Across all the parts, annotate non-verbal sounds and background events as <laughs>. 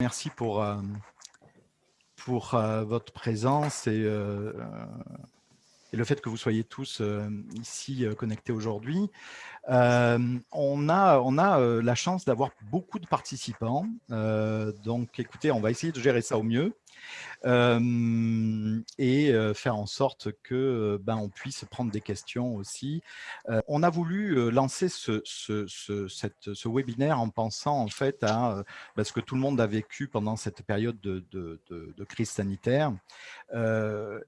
Merci pour, euh, euh, votre présence et, euh, et, le fait que vous soyez tous ici connectés aujourd'hui. on a, on a la chance d'avoir beaucoup de participants. donc, écoutez, on va essayer de gérer ça au mieux et faire en sorte que ben, on puisse prendre des questions aussi. on a voulu lancer ce, ce, ce, ce, webinaire en pensant en fait à ben, ce que tout le monde a vécu pendant cette période de, de, de, crise sanitaire.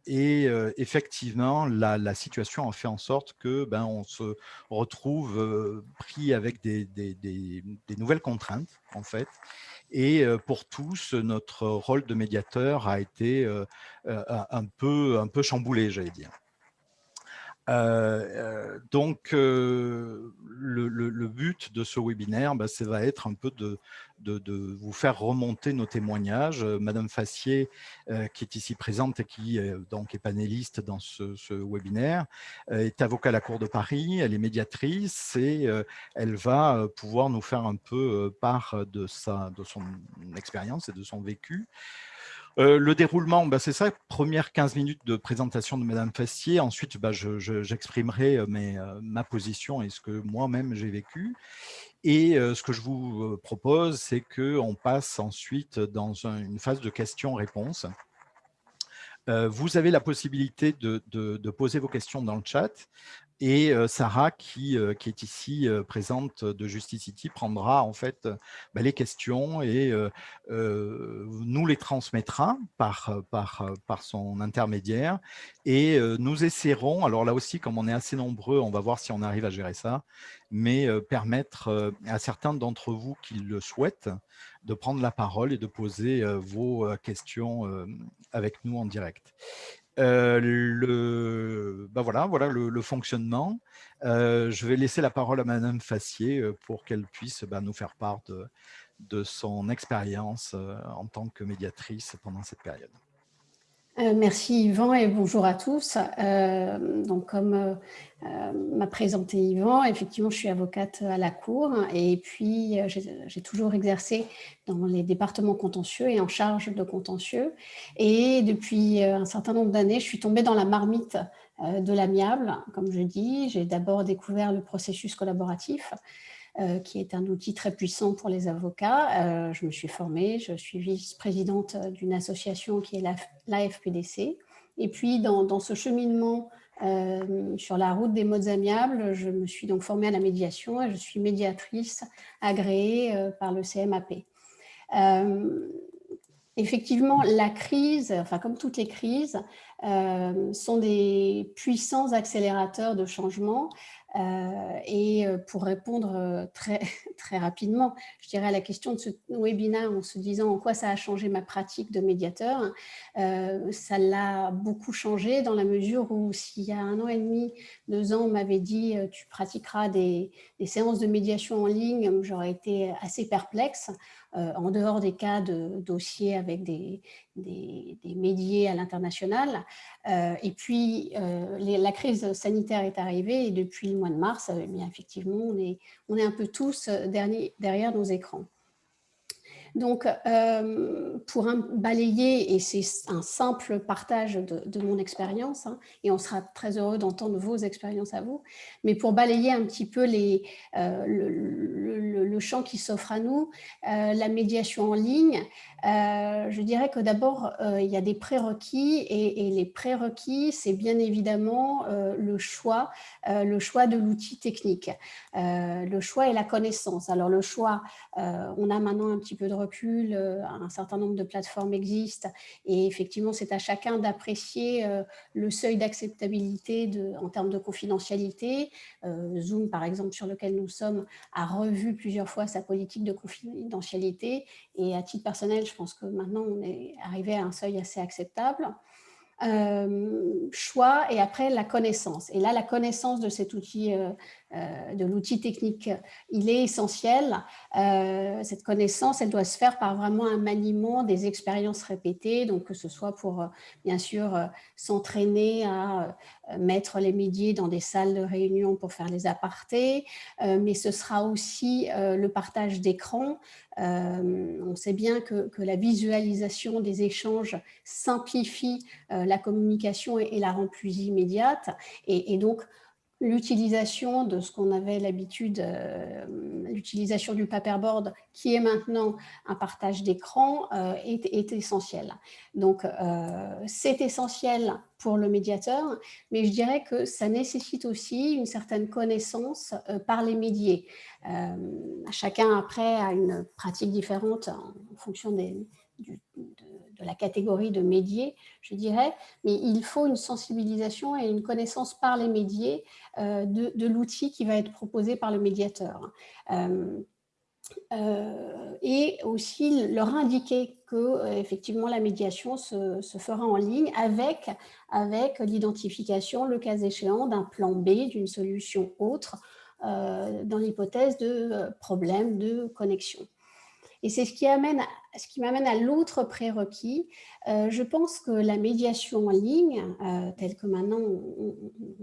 et effectivement, la, la, situation a fait en sorte que ben, on se retrouve pris avec des, des, des, des nouvelles contraintes en fait et pour tous, notre rôle de médiateur a été un peu, un peu chamboulé, j'allais dire. Donc, le, but de ce webinaire, bah, ça va être un peu de, vous faire remonter nos témoignages. Madame Fassier, qui est ici présente et qui donc, est panéliste dans ce, webinaire, est avocate à la Cour de Paris, elle est médiatrice et elle va pouvoir nous faire un peu part de son expérience et de son vécu. Euh, le déroulement, bah, c'est ça, première 15 minutes de présentation de Madame Fassier. Ensuite, bah, j'exprimerai euh, euh, ma position et ce que moi-même j'ai vécu. Et ce que je vous propose, c'est qu'on passe ensuite dans une phase de questions-réponses. Vous avez la possibilité de, poser vos questions dans le chat et Sarah, qui, qui, est ici présente de Justice City, prendra en fait bah, les questions et nous les transmettra par, par, par son intermédiaire. Et nous essaierons, alors là aussi, comme on est assez nombreux, on va voir si on arrive à gérer ça, mais permettre à certains d'entre vous qui le souhaitent de prendre la parole et de poser vos questions avec nous en direct. Euh, le, bah voilà, le, fonctionnement. Euh, je vais laisser la parole à Madame Fassier euh, pour qu'elle puisse bah, nous faire part de son expérience en tant que médiatrice pendant cette période. Euh, merci Yvan et bonjour à tous. Euh, donc comme euh, m'a présenté Yvan, effectivement je suis avocate à la Cour et puis j'ai toujours exercé dans les départements contentieux et en charge de contentieux. Et depuis un certain nombre d'années, je suis tombée dans la marmite de l'amiable, comme je dis. J'ai d'abord découvert le processus collaboratif qui est un outil très puissant pour les avocats. Euh, je me suis formée, je suis vice-présidente d'une association qui est l'AFPDC. Et puis, dans, ce cheminement euh, sur la route des modes amiables, je me suis donc formée à la médiation et je suis médiatrice agréée par le CMAP. Effectivement, la crise, enfin comme toutes les crises, sont des puissants accélérateurs de changement euh, et euh, pour répondre euh, très, <laughs> très rapidement, je dirais à la question de ce webinaire en se disant en quoi ça a changé ma pratique de médiateur, ça l'a beaucoup changé dans la mesure où s'il y a un an et demi, deux ans, on m'avait dit tu pratiqueras des, des, séances de médiation en ligne, j'aurais été assez perplexe. En dehors des cas de dossiers avec des, des, médiés à l'international. et puis, la crise sanitaire est arrivée et depuis le mois de mars, eh effectivement, on est, on est un peu tous derrière nos écrans. Donc, euh, pour balayer, et c'est un simple partage de, mon expérience, hein, et on sera très heureux d'entendre vos expériences à vous, mais pour balayer un petit peu les, euh, le, champ qui s'offre à nous, euh, la médiation en ligne, je dirais que d'abord, il y a des prérequis, et, et les prérequis, c'est bien évidemment le choix, le choix de l'outil technique, le choix et la connaissance. Alors le choix, on a maintenant un petit peu de recul, euh, un certain nombre de plateformes existent et effectivement c'est à chacun d'apprécier euh, le seuil d'acceptabilité en termes de confidentialité. Euh, Zoom par exemple sur lequel nous sommes a revu plusieurs fois sa politique de confidentialité et à titre personnel je pense que maintenant on est arrivé à un seuil assez acceptable. choix et après la connaissance. Et là, la connaissance de cet outil de l'outil technique, il est essentiel. Euh, cette connaissance, elle doit se faire par vraiment un maniement des expériences répétées, donc que ce soit pour, euh, bien sûr, s'entraîner à mettre les médias dans des salles de réunion pour faire les apartés, mais ce sera aussi le partage d'écran, on sait bien que, la visualisation des échanges simplifie la communication et, la rend plus immédiate. Et donc, l'utilisation de ce qu'on avait l'habitude, euh, l'utilisation du paperboard, qui est maintenant un partage d'écran, euh, est, est, essentiel. Donc, euh, c'est essentiel pour le médiateur, mais je dirais que ça nécessite aussi une certaine connaissance par les médiés. chacun, après, a une pratique différente en fonction des, du, la catégorie de médiés, je dirais, mais il faut une sensibilisation et une connaissance par les médiés euh, de, l'outil qui va être proposé par le médiateur. Euh, euh, et aussi leur indiquer que effectivement la médiation se, fera en ligne avec l'identification, le cas échéant, d'un plan B, d'une solution autre, dans l'hypothèse de problème de connexion. Et c'est ce qui amène ce qui m'amène à l'autre prérequis. Euh, je pense que la médiation en ligne, euh, telle que maintenant on,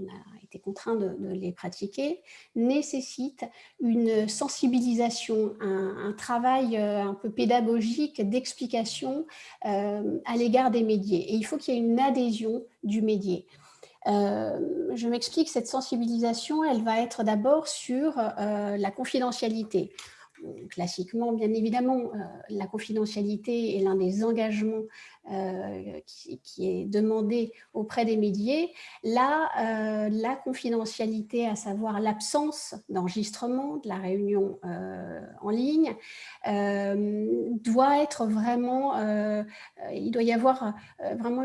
a été contraint de, les pratiquer, nécessite une sensibilisation, un, travail euh, un peu pédagogique d'explication à l'égard des médias. Et il faut qu'il y ait une adhésion du médier. je m'explique, cette sensibilisation, elle va être d'abord sur la confidentialité classiquement, bien évidemment, euh, la confidentialité est l'un des engagements euh, qui, est demandé auprès des médias. Là, euh, la confidentialité, à savoir l'absence d'enregistrement de la réunion en ligne, doit être vraiment, il doit y avoir vraiment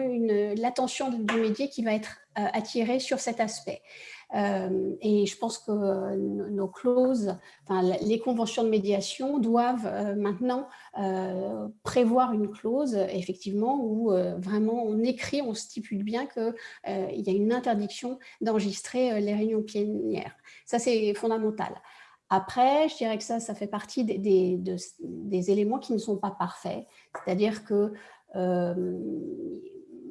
l'attention du média qui va être attirée sur cet aspect. Euh, et je pense que euh, nos clauses, enfin, les conventions de médiation doivent euh, maintenant prévoir une clause, effectivement, où vraiment on écrit, on stipule bien qu'il y a une interdiction d'enregistrer les réunions plénières. Ça, c'est fondamental. Après, je dirais que ça, ça fait partie des, éléments qui ne sont pas parfaits. C'est-à-dire que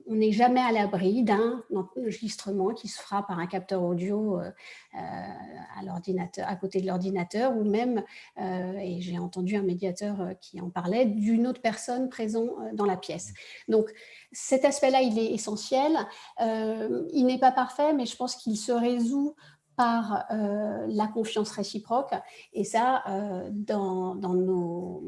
on n'est jamais à l'abri d'un enregistrement qui se fera par un capteur audio euh, euh, à l'ordinateur, à côté de l'ordinateur, ou même, euh, et j'ai entendu un médiateur qui en parlait, d'une autre personne présente dans la pièce. Donc, cet aspect-là, il est essentiel. il n'est pas parfait, mais je pense qu'il se résout par la confiance réciproque. Et ça, dans, dans nos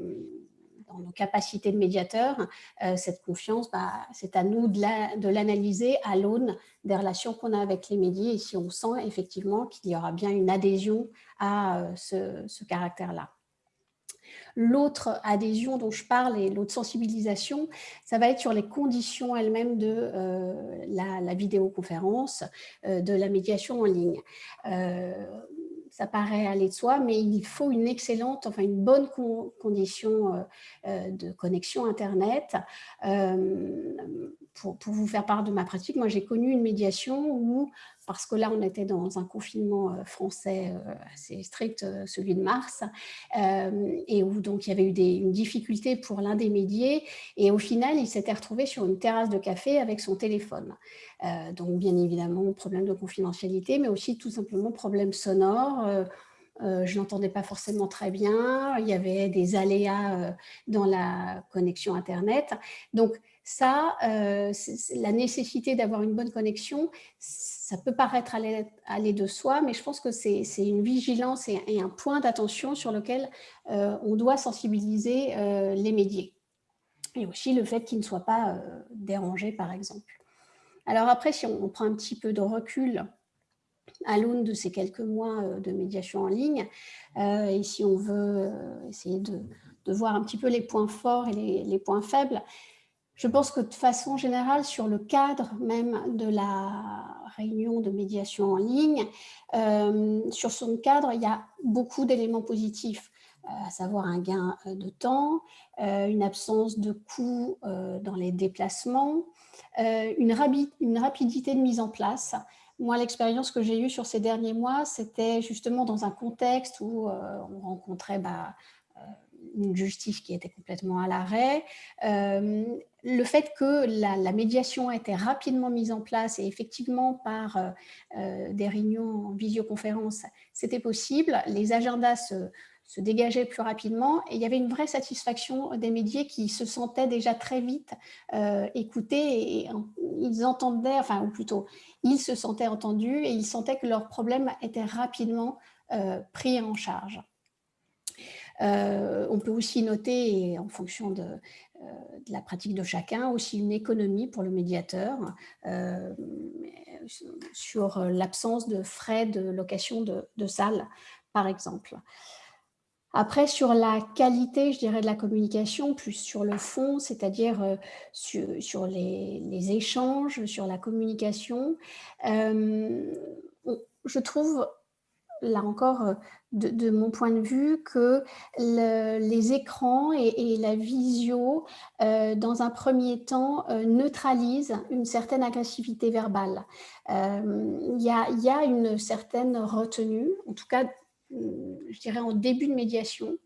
nos capacités de médiateur, euh, cette confiance, bah, c'est à nous de l'analyser à l'aune des relations qu'on a avec les médias et si on sent effectivement qu'il y aura bien une adhésion à euh, ce, caractère-là. L'autre adhésion dont je parle et l'autre sensibilisation, ça va être sur les conditions elles-mêmes de euh, la, vidéoconférence, de la médiation en ligne ça paraît aller de soi, mais il faut une excellente, enfin une bonne condition euh, euh, de connexion Internet. Euh, pour, vous faire part de ma pratique, moi j'ai connu une médiation où, parce que là on était dans un confinement français assez strict, celui de mars, et où donc il y avait eu une difficulté pour l'un des médiés, et au final il s'était retrouvé sur une terrasse de café avec son téléphone. Euh, donc, bien évidemment, problème de confidentialité, mais aussi tout simplement problème sonore. Euh, euh, je n'entendais pas forcément très bien. Il y avait des aléas dans la connexion Internet. Donc, ça, la nécessité d'avoir une bonne connexion, ça peut paraître aller, de soi, mais je pense que c'est une vigilance et, un point d'attention sur lequel on doit sensibiliser les médias. Et aussi le fait qu'ils ne soient pas dérangés, par exemple. Alors après, si on prend un petit peu de recul à l'aune de ces quelques mois euh, de médiation en ligne, euh, et si on veut euh, essayer de, voir un petit peu les points forts et les, points faibles, je pense que de façon générale, sur le cadre même de la réunion de médiation en ligne, sur son cadre, il y a beaucoup d'éléments positifs à savoir un gain de temps, une absence de coûts dans les déplacements, une, rapidité de mise en place. Moi, l'expérience que j'ai eue sur ces derniers mois, c'était justement dans un contexte où euh, on rencontrait bah, euh, une justice qui était complètement à l'arrêt. le fait que la, médiation a été rapidement mise en place et effectivement par des réunions en visioconférence, c'était possible. Les agendas se, se dégageait plus rapidement et il y avait une vraie satisfaction des médias qui se sentaient déjà très vite euh, écoutés et, ils entendaient, enfin ou plutôt ils se sentaient entendus et ils sentaient que leurs problèmes étaient rapidement euh, pris en charge. Euh, on peut aussi noter, en fonction de, la pratique de chacun, aussi une économie pour le médiateur sur l'absence de frais de location de, de salles, par exemple. Après, sur la qualité, je dirais, de la communication, plus sur le fond, c'est-à-dire euh, sur, les, échanges, sur la communication, euh, je trouve, là encore, euh, de, mon point de vue, que les écrans et, la visio, dans un premier temps, neutralisent une certaine agressivité verbale. Il y, a une certaine retenue, en tout cas je dirais, en début de médiation.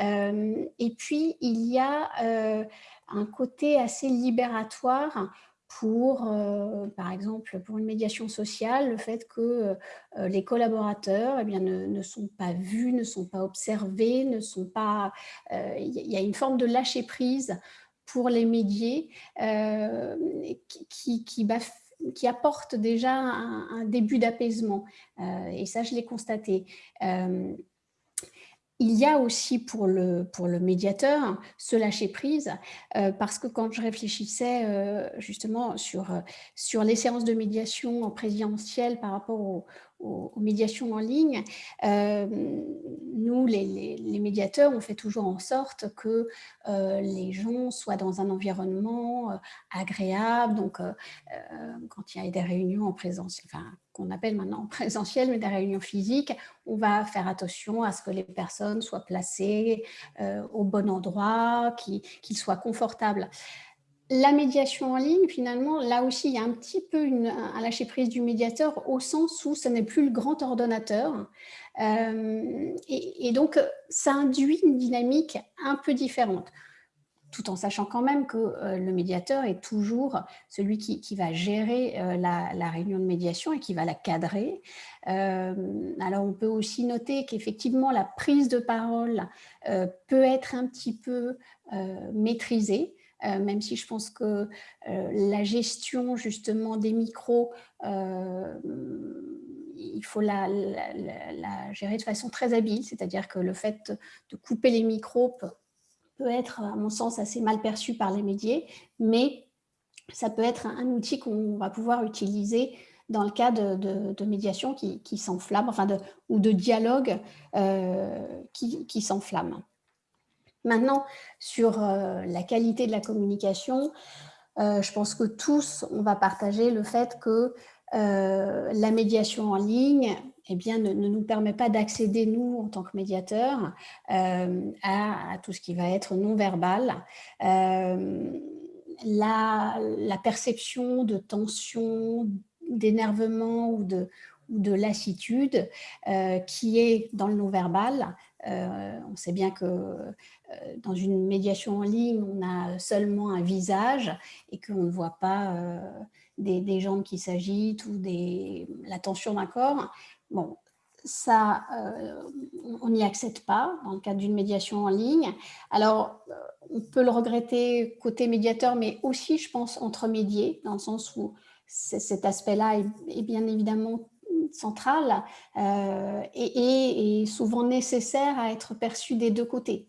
Euh, et puis, il y a euh, un côté assez libératoire pour, par exemple, pour une médiation sociale, le fait que les collaborateurs eh bien, ne, sont pas vus, ne sont pas observés, ne sont pas... Il y a une forme de lâcher-prise pour les médiés qui, qui, qui apporte déjà un, début d'apaisement. Euh, et ça, je l'ai constaté. Euh, il y a aussi pour le, pour le médiateur ce lâcher-prise, euh, parce que quand je réfléchissais justement sur, sur les séances de médiation en présentiel par rapport au, aux, médiations en ligne, euh, nous, les, médiateurs, on fait toujours en sorte que euh, les gens soient dans un environnement euh, agréable. Donc, quand il y a des réunions en enfin, qu'on appelle maintenant en présentiel, mais des réunions physiques, on va faire attention à ce que les personnes soient placées au bon endroit, qu'ils soient confortables la médiation en ligne, finalement, là aussi, il y a un petit peu un lâcher-prise du médiateur au sens où ce n'est plus le grand ordonnateur. Euh, et, donc, ça induit une dynamique un peu différente, tout en sachant quand même que euh, le médiateur est toujours celui qui, va gérer euh, la, réunion de médiation et qui va la cadrer. alors, on peut aussi noter qu'effectivement, la prise de parole peut être un petit peu maîtrisée. Euh, même si je pense que euh, la gestion justement des micros, euh, il faut la, gérer de façon très habile, c'est-à-dire que le fait de couper les micros peut, être, à mon sens, assez mal perçu par les médias, mais ça peut être un, outil qu'on va pouvoir utiliser dans le cas de, médiation qui, s'enflamme, enfin ou de dialogue qui, qui s'enflamme. Maintenant, sur euh, la qualité de la communication, euh, je pense que tous, on va partager le fait que euh, la médiation en ligne eh bien, ne, nous permet pas d'accéder, nous, en tant que médiateurs, à, tout ce qui va être non-verbal. La, perception de tension, d'énervement ou de, lassitude qui est dans le non-verbal, on sait bien que euh, dans une médiation en ligne, on a seulement un visage et qu'on ne voit pas euh, des, jambes qui s'agitent ou la tension d'un corps. Bon, ça, euh, on n'y accède pas dans le cadre d'une médiation en ligne. Alors, on peut le regretter côté médiateur, mais aussi, je pense, entre médiés, dans le sens où cet aspect-là est, bien évidemment central et, et, souvent nécessaire à être perçu des deux côtés.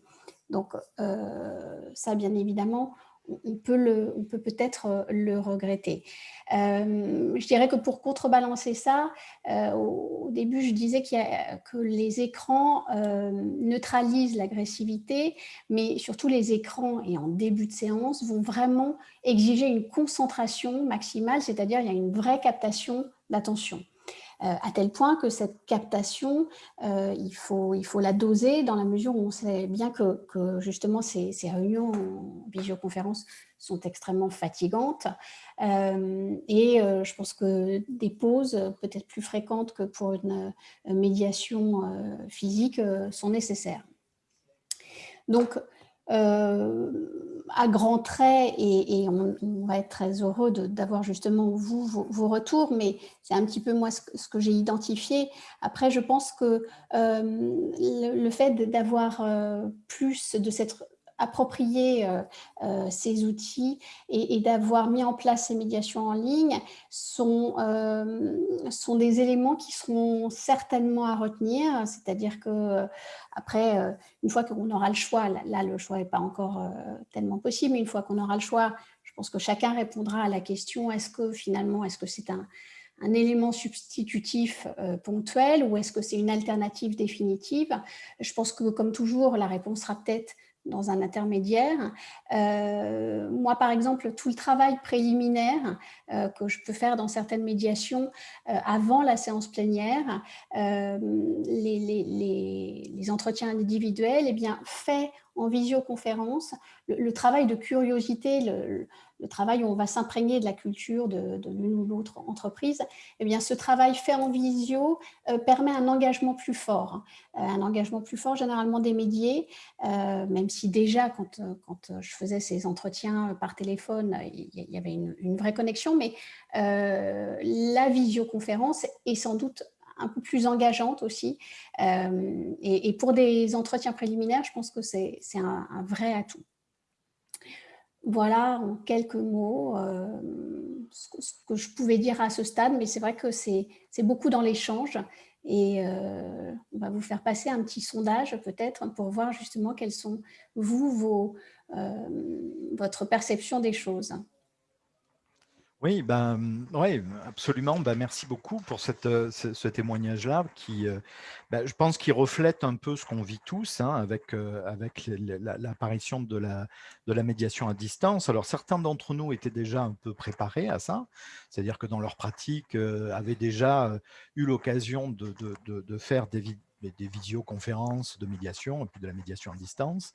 Donc euh, ça, bien évidemment, on peut peut-être euh, le regretter. Euh, je dirais que pour contrebalancer ça, au, début, je disais que les écrans neutralisent l'agressivité, mais surtout les écrans, et en début de séance, vont vraiment exiger une concentration maximale, c'est-à-dire il y a une vraie captation d'attention. Euh, à tel point que cette captation, euh, il, faut, il faut la doser dans la mesure où on sait bien que, justement ces, réunions en visioconférence sont extrêmement fatigantes euh, et je pense que des pauses peut-être plus fréquentes que pour une médiation physique sont nécessaires. Donc, à grands traits, et, on, va être très heureux d'avoir justement vous vos, retours, mais c'est un petit peu moi ce, que j'ai identifié. Après, je pense que le, fait d'avoir plus de cette approprier euh, euh, ces outils et, d'avoir mis en place ces médiations en ligne sont, euh, sont des éléments qui seront certainement à retenir. C'est-à-dire que après, une fois qu'on aura le choix, là le choix n'est pas encore tellement possible, mais une fois qu'on aura le choix, je pense que chacun répondra à la question est-ce que finalement, est-ce que c'est un, un élément substitutif ponctuel ou est-ce que c'est une alternative définitive? Je pense que, comme toujours, la réponse sera peut-être dans un intermédiaire. Euh, moi, par exemple, tout le travail préliminaire euh, que je peux faire dans certaines médiations euh, avant la séance plénière, les, les, les, entretiens individuels, eh bien, fait en visioconférence, le, travail de curiosité, le, travail où on va s'imprégner de la culture de, l'une ou l'autre entreprise, eh bien, ce travail fait en visio euh, permet un engagement plus fort, euh, un engagement plus fort généralement des médiés, euh, même si déjà quand, quand je faisais ces entretiens par téléphone, il y avait une vraie connexion, mais la visioconférence est sans doute un peu plus engageante aussi. Euh, et, pour des entretiens préliminaires, je pense que c'est un, vrai atout. Voilà en quelques mots euh, ce, que, je pouvais dire à ce stade, mais c'est vrai que c'est beaucoup dans l'échange et euh, on va vous faire passer un petit sondage peut-être pour voir justement quelles sont, vous, vos, votre perception des choses. Oui, ben, ouais, absolument. Ben, merci beaucoup pour cette, euh, ce, témoignage-là qui, euh, ben, je pense qu'il reflète un peu ce qu'on vit tous hein, avec, euh, avec l'apparition de la, de la médiation à distance. Alors, certains d'entre nous étaient déjà un peu préparés à ça, c'est-à-dire que dans leur pratique, avaient déjà eu l'occasion de, de, de, faire des, des visioconférences de médiation et puis de la médiation à distance.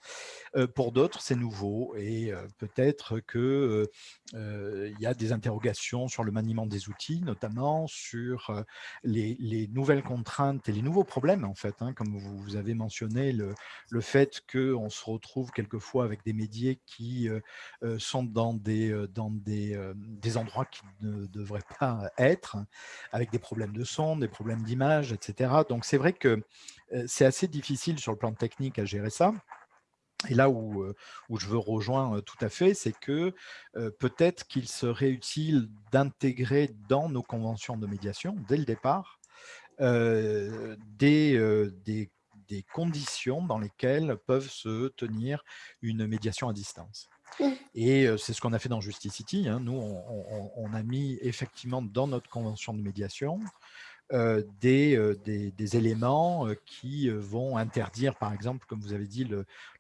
Euh, pour d'autres, c'est nouveau et euh, peut-être qu'il euh, y a des interrogations sur le maniement des outils, notamment sur les, nouvelles contraintes et les nouveaux problèmes, en fait, hein, comme vous, avez mentionné, le, le fait qu'on se retrouve quelquefois avec des médias qui sont dans des, dans des, des endroits qui ne devraient pas être, avec des problèmes de son, des problèmes d'image, etc. Donc c'est vrai que c'est assez difficile sur le plan technique à gérer ça. Et là où, où je veux rejoindre tout à fait, c'est que peut-être qu'il serait utile d'intégrer dans nos conventions de médiation, dès le départ, des, des, des, conditions dans lesquelles peuvent se tenir une médiation à distance. Mmh. Et c'est ce qu'on a fait dans Justicity. Hein. Nous, on, on, a mis effectivement dans notre convention de médiation euh, des, des, éléments qui vont interdire, par exemple, comme vous avez dit,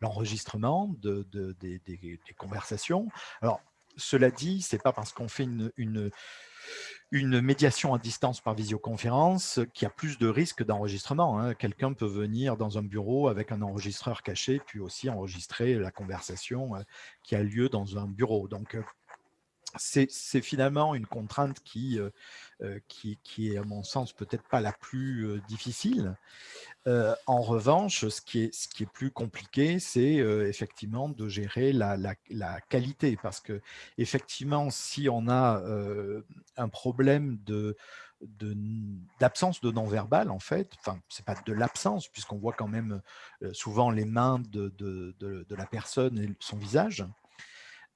l'enregistrement de, des, conversations. Alors, cela dit, c'est pas parce qu'on fait une, médiation à distance par visioconférence qu'il y a plus de risques d'enregistrement. Hein. Quelqu'un peut venir dans un bureau avec un enregistreur caché, puis aussi enregistrer la conversation qui a lieu dans un bureau. Donc, c'est finalement une contrainte qui, euh, euh, qui, est, à mon sens, peut-être pas la plus euh, difficile. en revanche, ce qui est, plus compliqué, c'est effectivement de gérer la, qualité, parce que effectivement, si on a un problème d'absence de, non-verbal, en fait, enfin, c'est pas de l'absence, puisqu'on voit quand même souvent les mains de, la personne et son visage,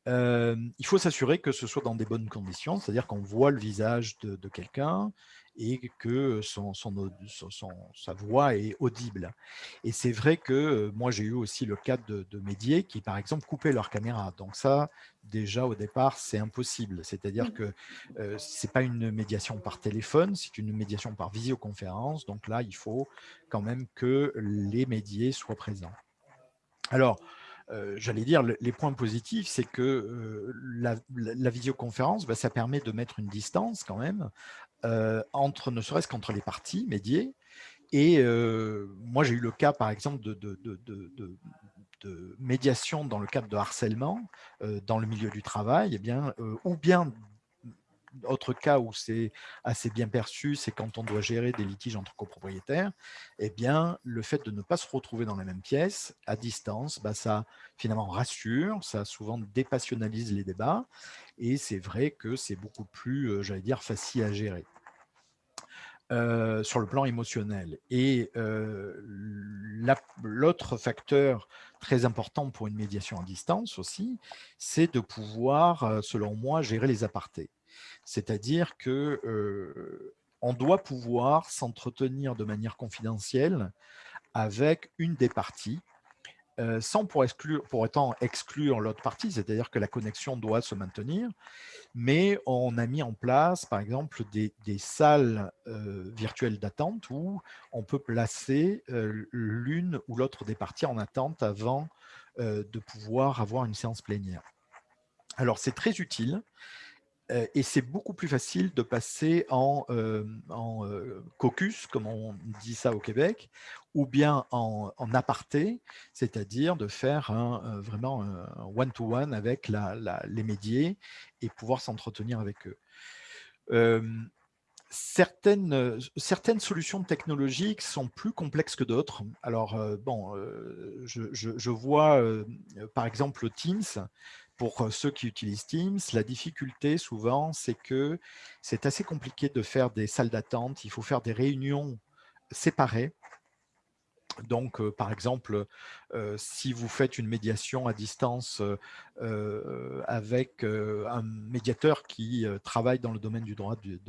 il faut s'assurer que ce soit dans des bonnes conditions, c'est-à-dire qu'on voit le visage de, quelqu'un et que son, son, sa voix est audible. Et c'est vrai que moi, j'ai eu aussi le cas de, de médias qui, par exemple, coupaient leur caméra. Donc ça, déjà, au départ, c'est impossible. C'est-à-dire que euh, ce n'est pas une médiation par téléphone, c'est une médiation par visioconférence. Donc là, il faut quand même que les médias soient présents. Alors, euh, j'allais dire, les points positifs, c'est que euh, la, visioconférence, bah, ça permet de mettre une distance quand même, euh, entre, ne serait-ce qu'entre les parties médiées. Et moi, j'ai eu le cas, par exemple, de, de, médiation dans le cadre de harcèlement dans le milieu du travail, eh bien, ou bien autre cas où c'est assez bien perçu, c'est quand on doit gérer des litiges entre copropriétaires. Eh bien, le fait de ne pas se retrouver dans la même pièce, à distance, bah, ça finalement rassure, ça souvent dépassionnalise les débats. Et c'est vrai que c'est beaucoup plus, euh, j'allais dire, facile à gérer. Euh, sur le plan émotionnel. Et euh, l'autre facteur très important pour une médiation à distance aussi, c'est de pouvoir, selon moi, gérer les apartés. C'est-à-dire que on doit pouvoir s'entretenir de manière confidentielle avec une des parties euh, sans pour, autant exclure l'autre partie, c'est-à-dire que la connexion doit se maintenir, mais on a mis en place, par exemple, des, salles euh, virtuelles d'attente où on peut placer euh, l'une ou l'autre des parties en attente avant de pouvoir avoir une séance plénière. Alors, c'est très utile et c'est beaucoup plus facile de passer en, caucus, comme on dit ça au Québec, ou bien en, aparté, c'est-à-dire de faire vraiment un one-to-one avec les médiés et pouvoir s'entretenir avec eux. certaines, certaines solutions technologiques sont plus complexes que d'autres. Alors, bon, je, je, vois par exemple Teams, pour ceux qui utilisent Teams, la difficulté souvent, c'est que c'est assez compliqué de faire des salles d'attente. Il faut faire des réunions séparées. Donc, par exemple, si vous faites une médiation à distance avec un médiateur qui travaille dans le domaine du droit du,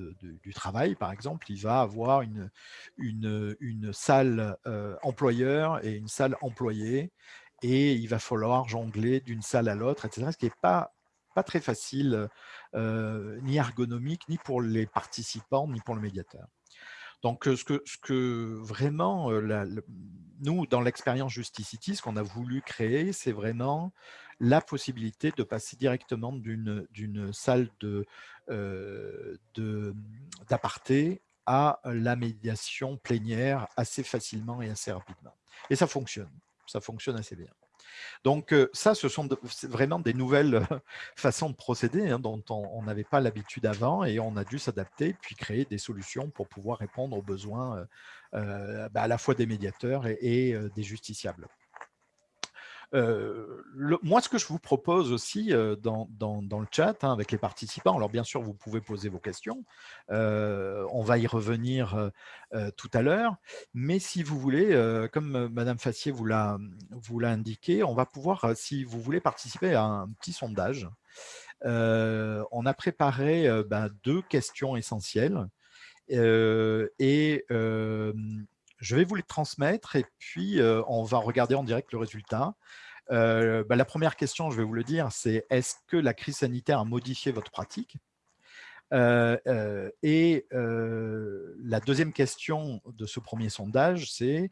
du, travail, par exemple, il va avoir une, une, une salle employeur et une salle employée et il va falloir jongler d'une salle à l'autre, etc. Ce qui n'est pas, pas très facile, euh, ni ergonomique, ni pour les participants, ni pour le médiateur. Donc, ce que, ce que vraiment, euh, nous, dans l'expérience Justicity, ce qu'on a voulu créer, c'est vraiment la possibilité de passer directement d'une salle euh, d'aparté de, à la médiation plénière assez facilement et assez rapidement. Et ça fonctionne ça fonctionne assez bien. Donc ça, ce sont vraiment des nouvelles <laughs> façons de procéder hein, dont on n'avait pas l'habitude avant et on a dû s'adapter puis créer des solutions pour pouvoir répondre aux besoins bah, à la fois des médiateurs et des justiciables moi, ce que je vous propose aussi dans, dans, le chat hein, avec les participants, alors bien sûr, vous pouvez poser vos questions, on va y revenir tout à l'heure, mais si vous voulez, comme Madame Fassier vous l'a indiqué, on va pouvoir, si vous voulez participer à un petit sondage, on a préparé ben, deux questions essentielles et je vais vous les transmettre et puis on va regarder en direct le résultat. Bah, la première question, je vais vous le dire, c'est est-ce que la crise sanitaire a modifié votre pratique? Et la deuxième question de ce premier sondage, c'est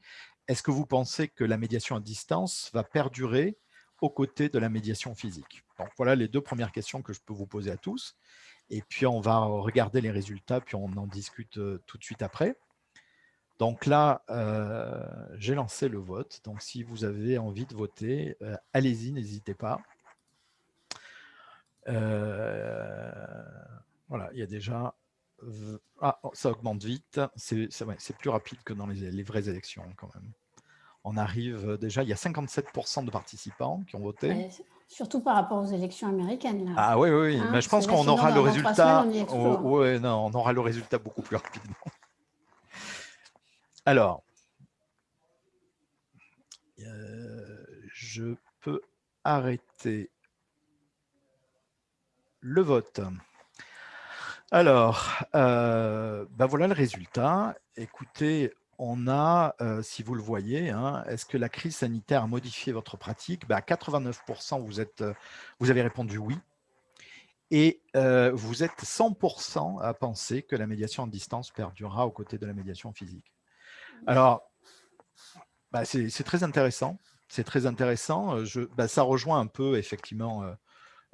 est-ce que vous pensez que la médiation à distance va perdurer aux côtés de la médiation physique? Donc voilà les deux premières questions que je peux vous poser à tous. Et puis on va regarder les résultats, puis on en discute tout de suite après. Donc là, euh, j'ai lancé le vote. Donc si vous avez envie de voter, euh, allez-y, n'hésitez pas. Euh, voilà, il y a déjà... Ah, oh, ça augmente vite. C'est plus rapide que dans les, vraies élections quand même. On arrive déjà, il y a 57% de participants qui ont voté. surtout par rapport aux élections américaines. Ah oui, oui, hein, mais je pense qu'on aura le résultat. Oh, hein. non, on aura le résultat beaucoup plus rapidement. Alors, euh, je peux arrêter le vote. Alors, euh, ben voilà le résultat. Écoutez, on a, euh, si vous le voyez, hein, est-ce que la crise sanitaire a modifié votre pratique? Ben, À 89%, vous, êtes, vous avez répondu oui. Et vous êtes 100% à penser que la médiation à distance perdurera aux côtés de la médiation physique. Alors, bah, c'est très intéressant. C'est très intéressant. Je, bah, ça rejoint un peu, effectivement,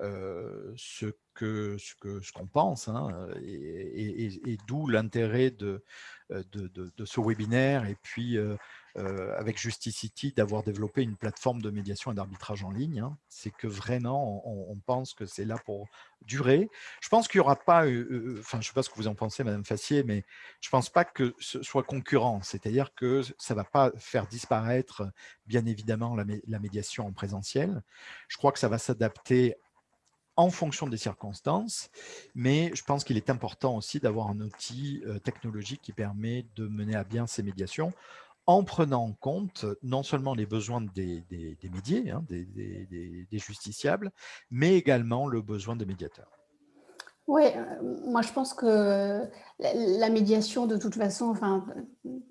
euh, ce que ce que ce qu'on pense, hein, et, d'où l'intérêt de, ce webinaire, et puis euh, avec Justicity d'avoir développé une plateforme de médiation et d'arbitrage en ligne. Hein. C'est que vraiment, on, pense que c'est là pour durer. Je pense qu'il n'y aura pas, euh, euh, enfin, je ne sais pas ce que vous en pensez, Madame Fassier, mais je ne pense pas que ce soit concurrent. C'est-à-dire que ça ne va pas faire disparaître, bien évidemment, la médiation en présentiel. Je crois que ça va s'adapter en fonction des circonstances, mais je pense qu'il est important aussi d'avoir un outil technologique qui permet de mener à bien ces médiations en prenant en compte non seulement les besoins des, médiés, hein, des, justiciables, mais également le besoin des médiateurs. Oui, euh, moi je pense que la, médiation, de toute façon, enfin,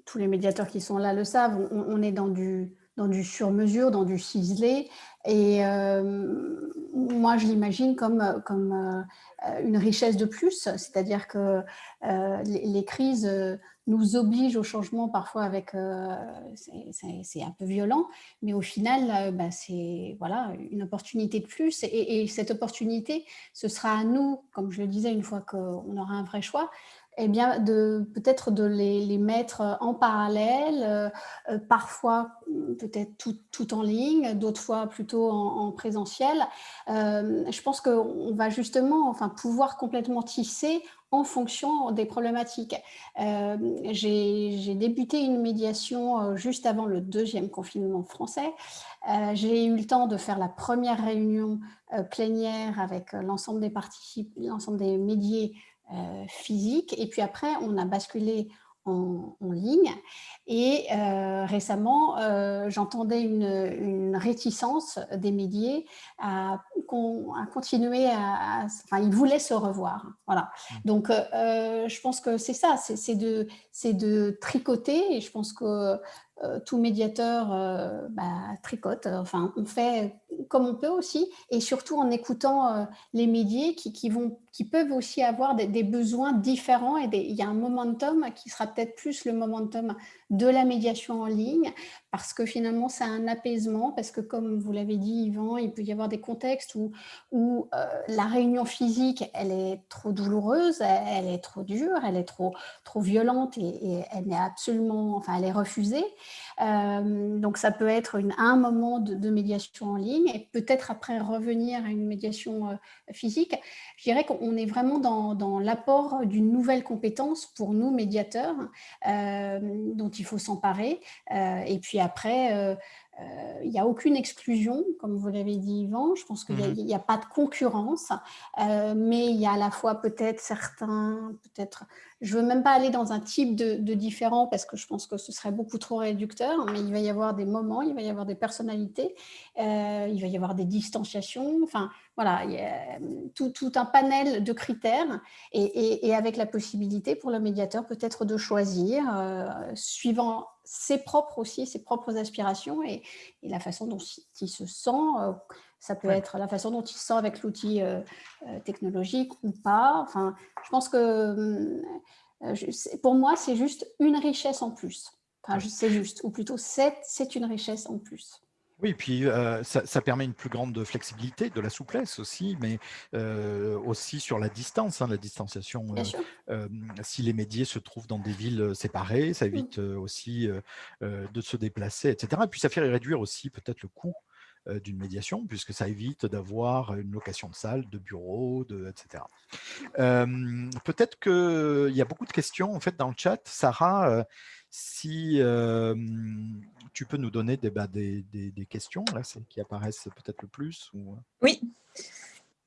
tous les médiateurs qui sont là le savent, on, est dans du, dans du sur-mesure, dans du ciselé, et euh, moi je l'imagine comme, comme euh, une richesse de plus, c'est-à-dire que les, crises nous oblige au changement parfois avec, euh, c'est un peu violent, mais au final, euh, bah, c'est voilà, une opportunité de plus. Et, cette opportunité, ce sera à nous, comme je le disais, une fois qu'on aura un vrai choix, eh bien, de peut-être de les, mettre en parallèle, euh, parfois peut-être tout, tout, en ligne, d'autres fois plutôt en, présentiel. je pense qu'on va justement enfin, pouvoir complètement tisser en fonction des problématiques. Euh, j'ai débuté une médiation euh, juste avant le deuxième confinement français. Euh, j'ai eu le temps de faire la première réunion plénière avec l'ensemble des participants, l'ensemble des médiés physiques. Et puis après, on a basculé en, ligne. Et euh, récemment, euh, j'entendais une, réticence des médias à, à continuer à, Enfin, ils voulaient se revoir. Voilà. Mmh. Donc, euh, je pense que c'est ça, c'est de, de tricoter. Et je pense que tout médiateur bah, tricote. Enfin, on fait comme on peut aussi, et surtout en écoutant les médias qui, peuvent aussi avoir des, besoins différents. Et il y a un momentum qui sera peut-être plus le momentum de la médiation en ligne, parce que finalement, c'est un apaisement, parce que comme vous l'avez dit, Yvan, il peut y avoir des contextes où, euh, la réunion physique, elle est trop douloureuse, elle, est trop dure, elle est trop, trop violente et, elle n'est absolument, enfin, elle est refusée. Euh, donc, ça peut être une, un moment de, médiation en ligne et peut-être après revenir à une médiation euh, physique. Je dirais qu'on est vraiment dans, l'apport d'une nouvelle compétence pour nous, médiateurs, dont il faut s'emparer. Euh, et puis après, euh, euh, il n'y a aucune exclusion, comme vous l'avez dit Yvan, je pense qu'il n'y a, mhm. pas de concurrence, mais il y a à la fois peut-être certains, peut-être, je ne veux même pas aller dans un type de, de, différent parce que je pense que ce serait beaucoup trop réducteur, mais il va y avoir des moments, il va y avoir des personnalités, il va y avoir des distanciations, enfin voilà, il y a tout, tout un panel de critères et, et, avec la possibilité pour le médiateur peut-être de choisir, suivant ses propres aussi, ses propres aspirations et, la façon dont il se sent. Euh, ça peut être la façon dont il se sent avec l'outil euh, euh, technologique ou pas. Enfin, je pense que pour moi, c'est juste une richesse en plus. Enfin, c'est juste, ou plutôt c'est une richesse en plus. Oui, puis ça, permet une plus grande flexibilité, de la souplesse aussi, mais aussi sur la distance, hein, la distanciation. si les médias se trouvent dans des villes séparées, ça mmh. évite aussi de se déplacer, etc. Et puis ça fait réduire aussi peut-être le coût d'une médiation, puisque ça évite d'avoir une location de salle, de bureau, de, etc. Peut-être qu'il y a beaucoup de questions en fait dans le chat. Sarah, si tu peux nous donner des, bah, questions là, qui apparaissent peut-être le plus ou... Oui.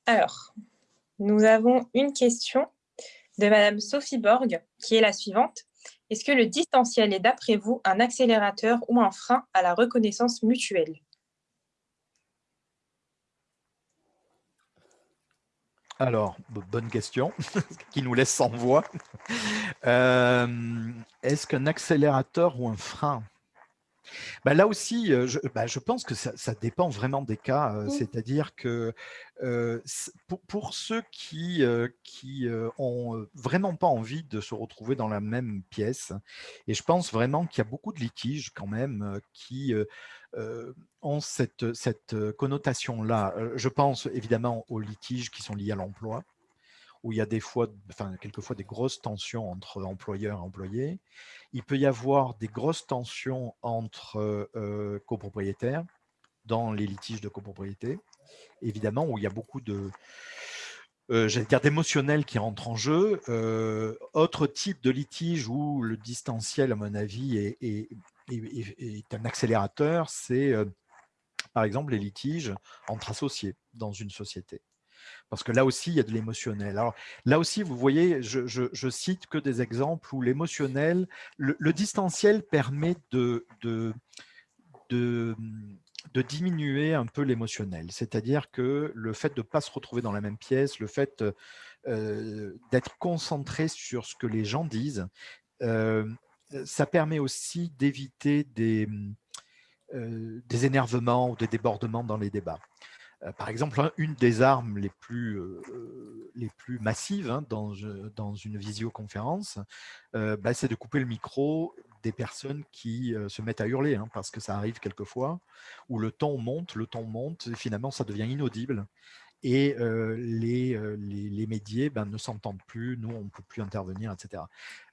Alors, nous avons une question de Madame Sophie Borg, qui est la suivante. Est-ce que le distanciel est, d'après vous, un accélérateur ou un frein à la reconnaissance mutuelle? Alors, bonne question, <laughs> qui nous laisse sans voix. Euh, est-ce qu'un accélérateur ou un frein? Bah, là aussi, euh, bah, je, pense que ça, dépend vraiment des cas. Euh, c'est-à-dire que pour, ceux qui qui ont vraiment pas envie de se retrouver dans la même pièce, et je pense vraiment qu'il y a beaucoup de litiges quand même qui ont cette, cette connotation-là. Je pense évidemment aux litiges qui sont liés à l'emploi, où il y a des fois, enfin, quelquefois des grosses tensions entre employeurs et employés. Il peut y avoir des grosses tensions entre copropriétaires dans les litiges de copropriété, évidemment, où il y a beaucoup de, euh, j'allais dire d'émotionnel qui rentre en jeu. Euh, autre type de litige où le distanciel, à mon avis, est, un accélérateur, c'est euh, par exemple les litiges entre associés dans une société. Parce que là aussi, il y a de l'émotionnel. Alors là aussi, vous voyez, je, je, cite que des exemples où l'émotionnel, le, distanciel permet de diminuer un peu l'émotionnel. C'est-à-dire que le fait de ne pas se retrouver dans la même pièce, le fait euh, d'être concentré sur ce que les gens disent, euh, ça permet aussi d'éviter des, euh, des énervements ou des débordements dans les débats. Par exemple, une des armes les plus, les plus massives hein, dans, dans, une visioconférence, bah, c'est de couper le micro des personnes qui se mettent à hurler, hein, parce que ça arrive quelquefois, où le ton monte, le ton monte, et finalement ça devient inaudible, et les, les, médias ben, ne s'entendent plus, nous on ne peut plus intervenir, etc.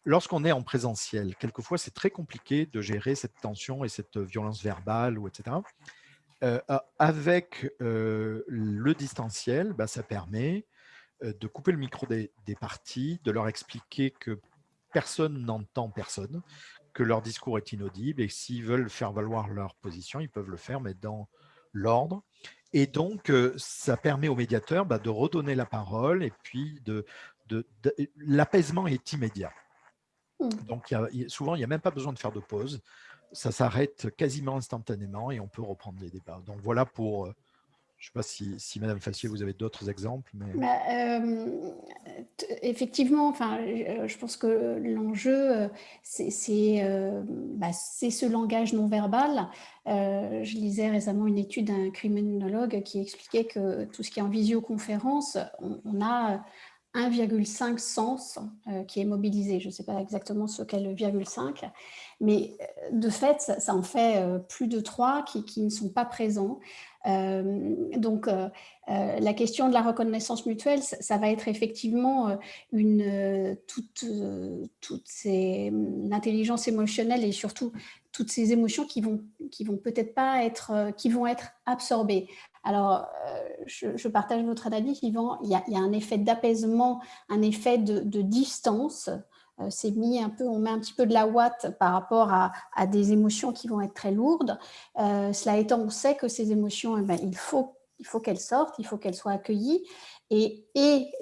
Lorsqu'on est en présentiel, quelquefois c'est très compliqué de gérer cette tension et cette violence verbale, ou etc. avec le distanciel, ben, ça permet de couper le micro des, des parties, de leur expliquer que personne n'entend personne, que leur discours est inaudible et s'ils veulent faire valoir leur position, ils peuvent le faire, mais dans l'ordre. Et donc, euh, ça permet aux médiateurs bah, de redonner la parole et puis de, de, l'apaisement est immédiat. Mmh. Donc, souvent, il n'y a même pas besoin de faire de pause. Ça s'arrête quasiment instantanément et on peut reprendre les débats. Donc, voilà pour euh, je ne sais pas si, si, Madame Fassier, vous avez d'autres exemples. Mais... Bah, euh, effectivement, enfin, euh, je pense que l'enjeu, euh, bah, c'est ce langage non verbal. je lisais récemment une étude d'un criminologue qui expliquait que tout ce qui est en visioconférence, on, a 1,5 sens qui est mobilisé. Je ne sais pas exactement ce qu'est le virgule 5, mais de fait, ça, en fait plus de 3 qui, qui, ne sont pas présents. Euh, donc, euh, euh, la question de la reconnaissance mutuelle, ça, va être effectivement une, toute, toute l'intelligence émotionnelle et surtout toutes ces émotions qui vont, qui vont peut-être pas être, qui vont être absorbées. Alors, je, partage votre analyse, Yvan, il y a, il y a un effet d'apaisement, un effet de distance euh, on met un petit peu de la ouate par rapport à, des émotions qui vont être très lourdes. Euh, cela étant, on sait que ces émotions, eh ben, il faut qu'elles sortent, il faut qu'elles soient accueillies. Et,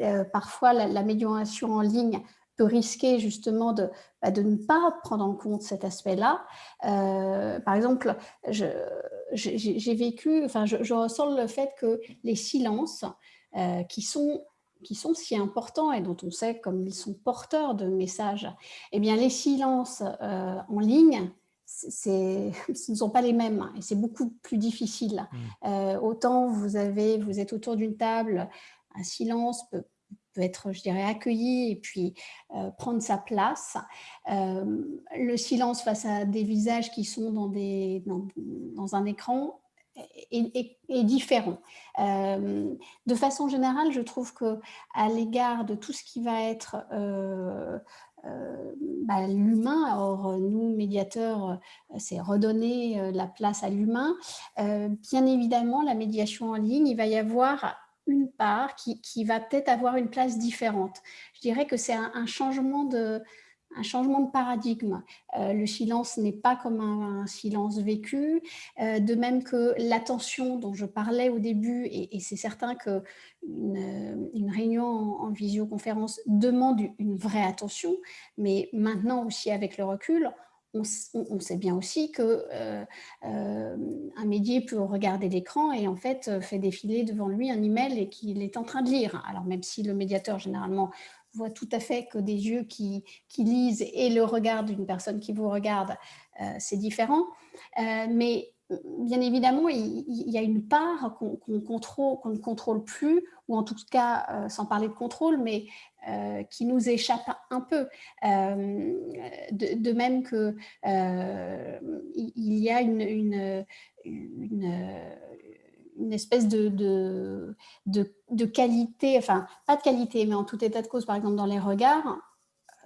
euh, parfois, la, médiation en ligne peut risquer justement de, bah, ne pas prendre en compte cet aspect-là. par exemple, j'ai vécu, enfin, je, ressens le fait que les silences qui sont qui sont si importants et dont on sait comme ils sont porteurs de messages, eh bien les silences euh, en ligne, <laughs> ce ne sont pas les mêmes et c'est beaucoup plus difficile. Mmh. Euh, autant vous, avez, vous êtes autour d'une table, un silence peut, peut, être, je dirais, accueilli et puis euh, prendre sa place. le silence face à des visages qui sont dans, des, dans, dans un écran est, différent. Euh, de façon générale, je trouve que à l'égard de tout ce qui va être euh, euh, bah, l'humain, or nous, médiateurs, c'est redonner la place à l'humain. bien évidemment, la médiation en ligne, il va y avoir une part qui va peut-être avoir une place différente. Je dirais que c'est un, changement de, un changement de paradigme. Euh, le silence n'est pas comme un, silence vécu, euh, de même que l'attention dont je parlais au début, et, c'est certain qu'une une réunion en, visioconférence demande une vraie attention, mais maintenant aussi avec le recul, on, sait bien aussi que euh, un médier peut regarder l'écran et en fait fait défiler devant lui un email et qu'il est en train de lire. Alors même si le médiateur généralement voit tout à fait que des yeux qui, lisent et le regard d'une personne qui vous regarde, euh, c'est différent. Euh, mais bien évidemment, il, y a une part qu'on ne contrôle plus, ou en tout cas, euh, sans parler de contrôle, mais euh, qui nous échappe un peu. Euh, de, même que il y a une, espèce de, de, de, qualité, enfin, pas de qualité, mais en tout état de cause, par exemple, dans les regards,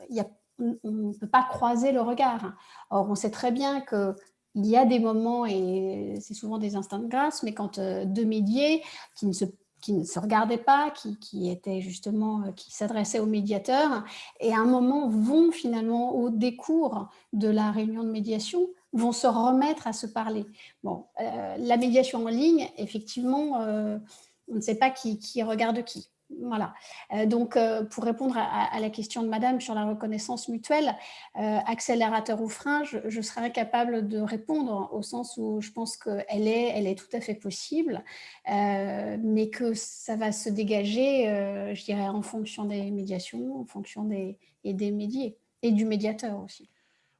y a on ne peut pas croiser le regard. Or, on sait très bien que il y a des moments, et c'est souvent des instants de grâce, mais quand euh, deux médiés qui ne se qui ne se regardaient pas, qui, qui étaient justement, euh, qui s'adressaient au médiateur, et à un moment vont finalement au décours de la réunion de médiation, vont se remettre à se parler. Bon, euh, la médiation en ligne, effectivement, on ne sait pas qui, regarde qui. Voilà. Euh, donc, euh, pour répondre à, la question de Madame sur la reconnaissance mutuelle, euh, accélérateur ou frein, je, serais capable de répondre au sens où je pense qu'elle est, elle est tout à fait possible, mais que ça va se dégager, je dirais, en fonction des médiations, en fonction des, et des médiés et du médiateur aussi.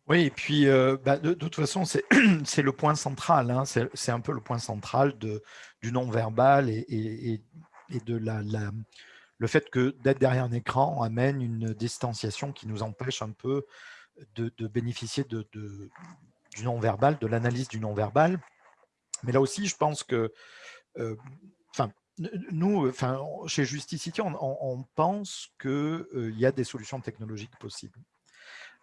Oui, et puis bah, de, toute façon, <clears throat> c'est le point central, hein, c'est un peu le point central du non-verbal et, de la, le fait que d'être derrière un écran amène une distanciation qui nous empêche un peu de, bénéficier du non-verbal, de l'analyse du non-verbal. Mais là aussi, je pense que, euh, nous, chez Justicity, on, on pense qu'il euh, y a des solutions technologiques possibles.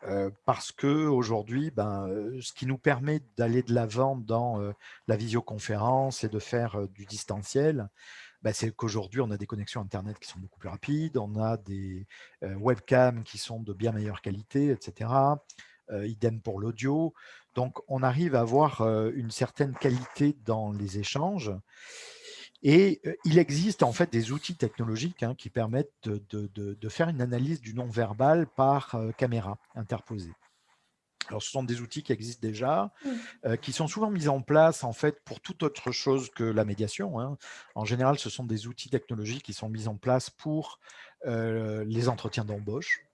Euh, parce que aujourd'hui, ben, ce qui nous permet d'aller de l'avant dans la visioconférence et de faire du distanciel, bah, c'est qu'aujourd'hui, on a des connexions Internet qui sont beaucoup plus rapides, on a des webcams qui sont de bien meilleure qualité, etc. idem pour l'audio. Donc, on arrive à avoir une certaine qualité dans les échanges. Et il existe en fait des outils technologiques hein, qui permettent de, faire une analyse du non-verbal par caméra interposée. Alors, ce sont des outils qui existent déjà, mmh. euh, qui sont souvent mis en place en fait pour toute autre chose que la médiation. Hein. En général, ce sont des outils technologiques qui sont mis en place pour euh, les entretiens d'embauche euh,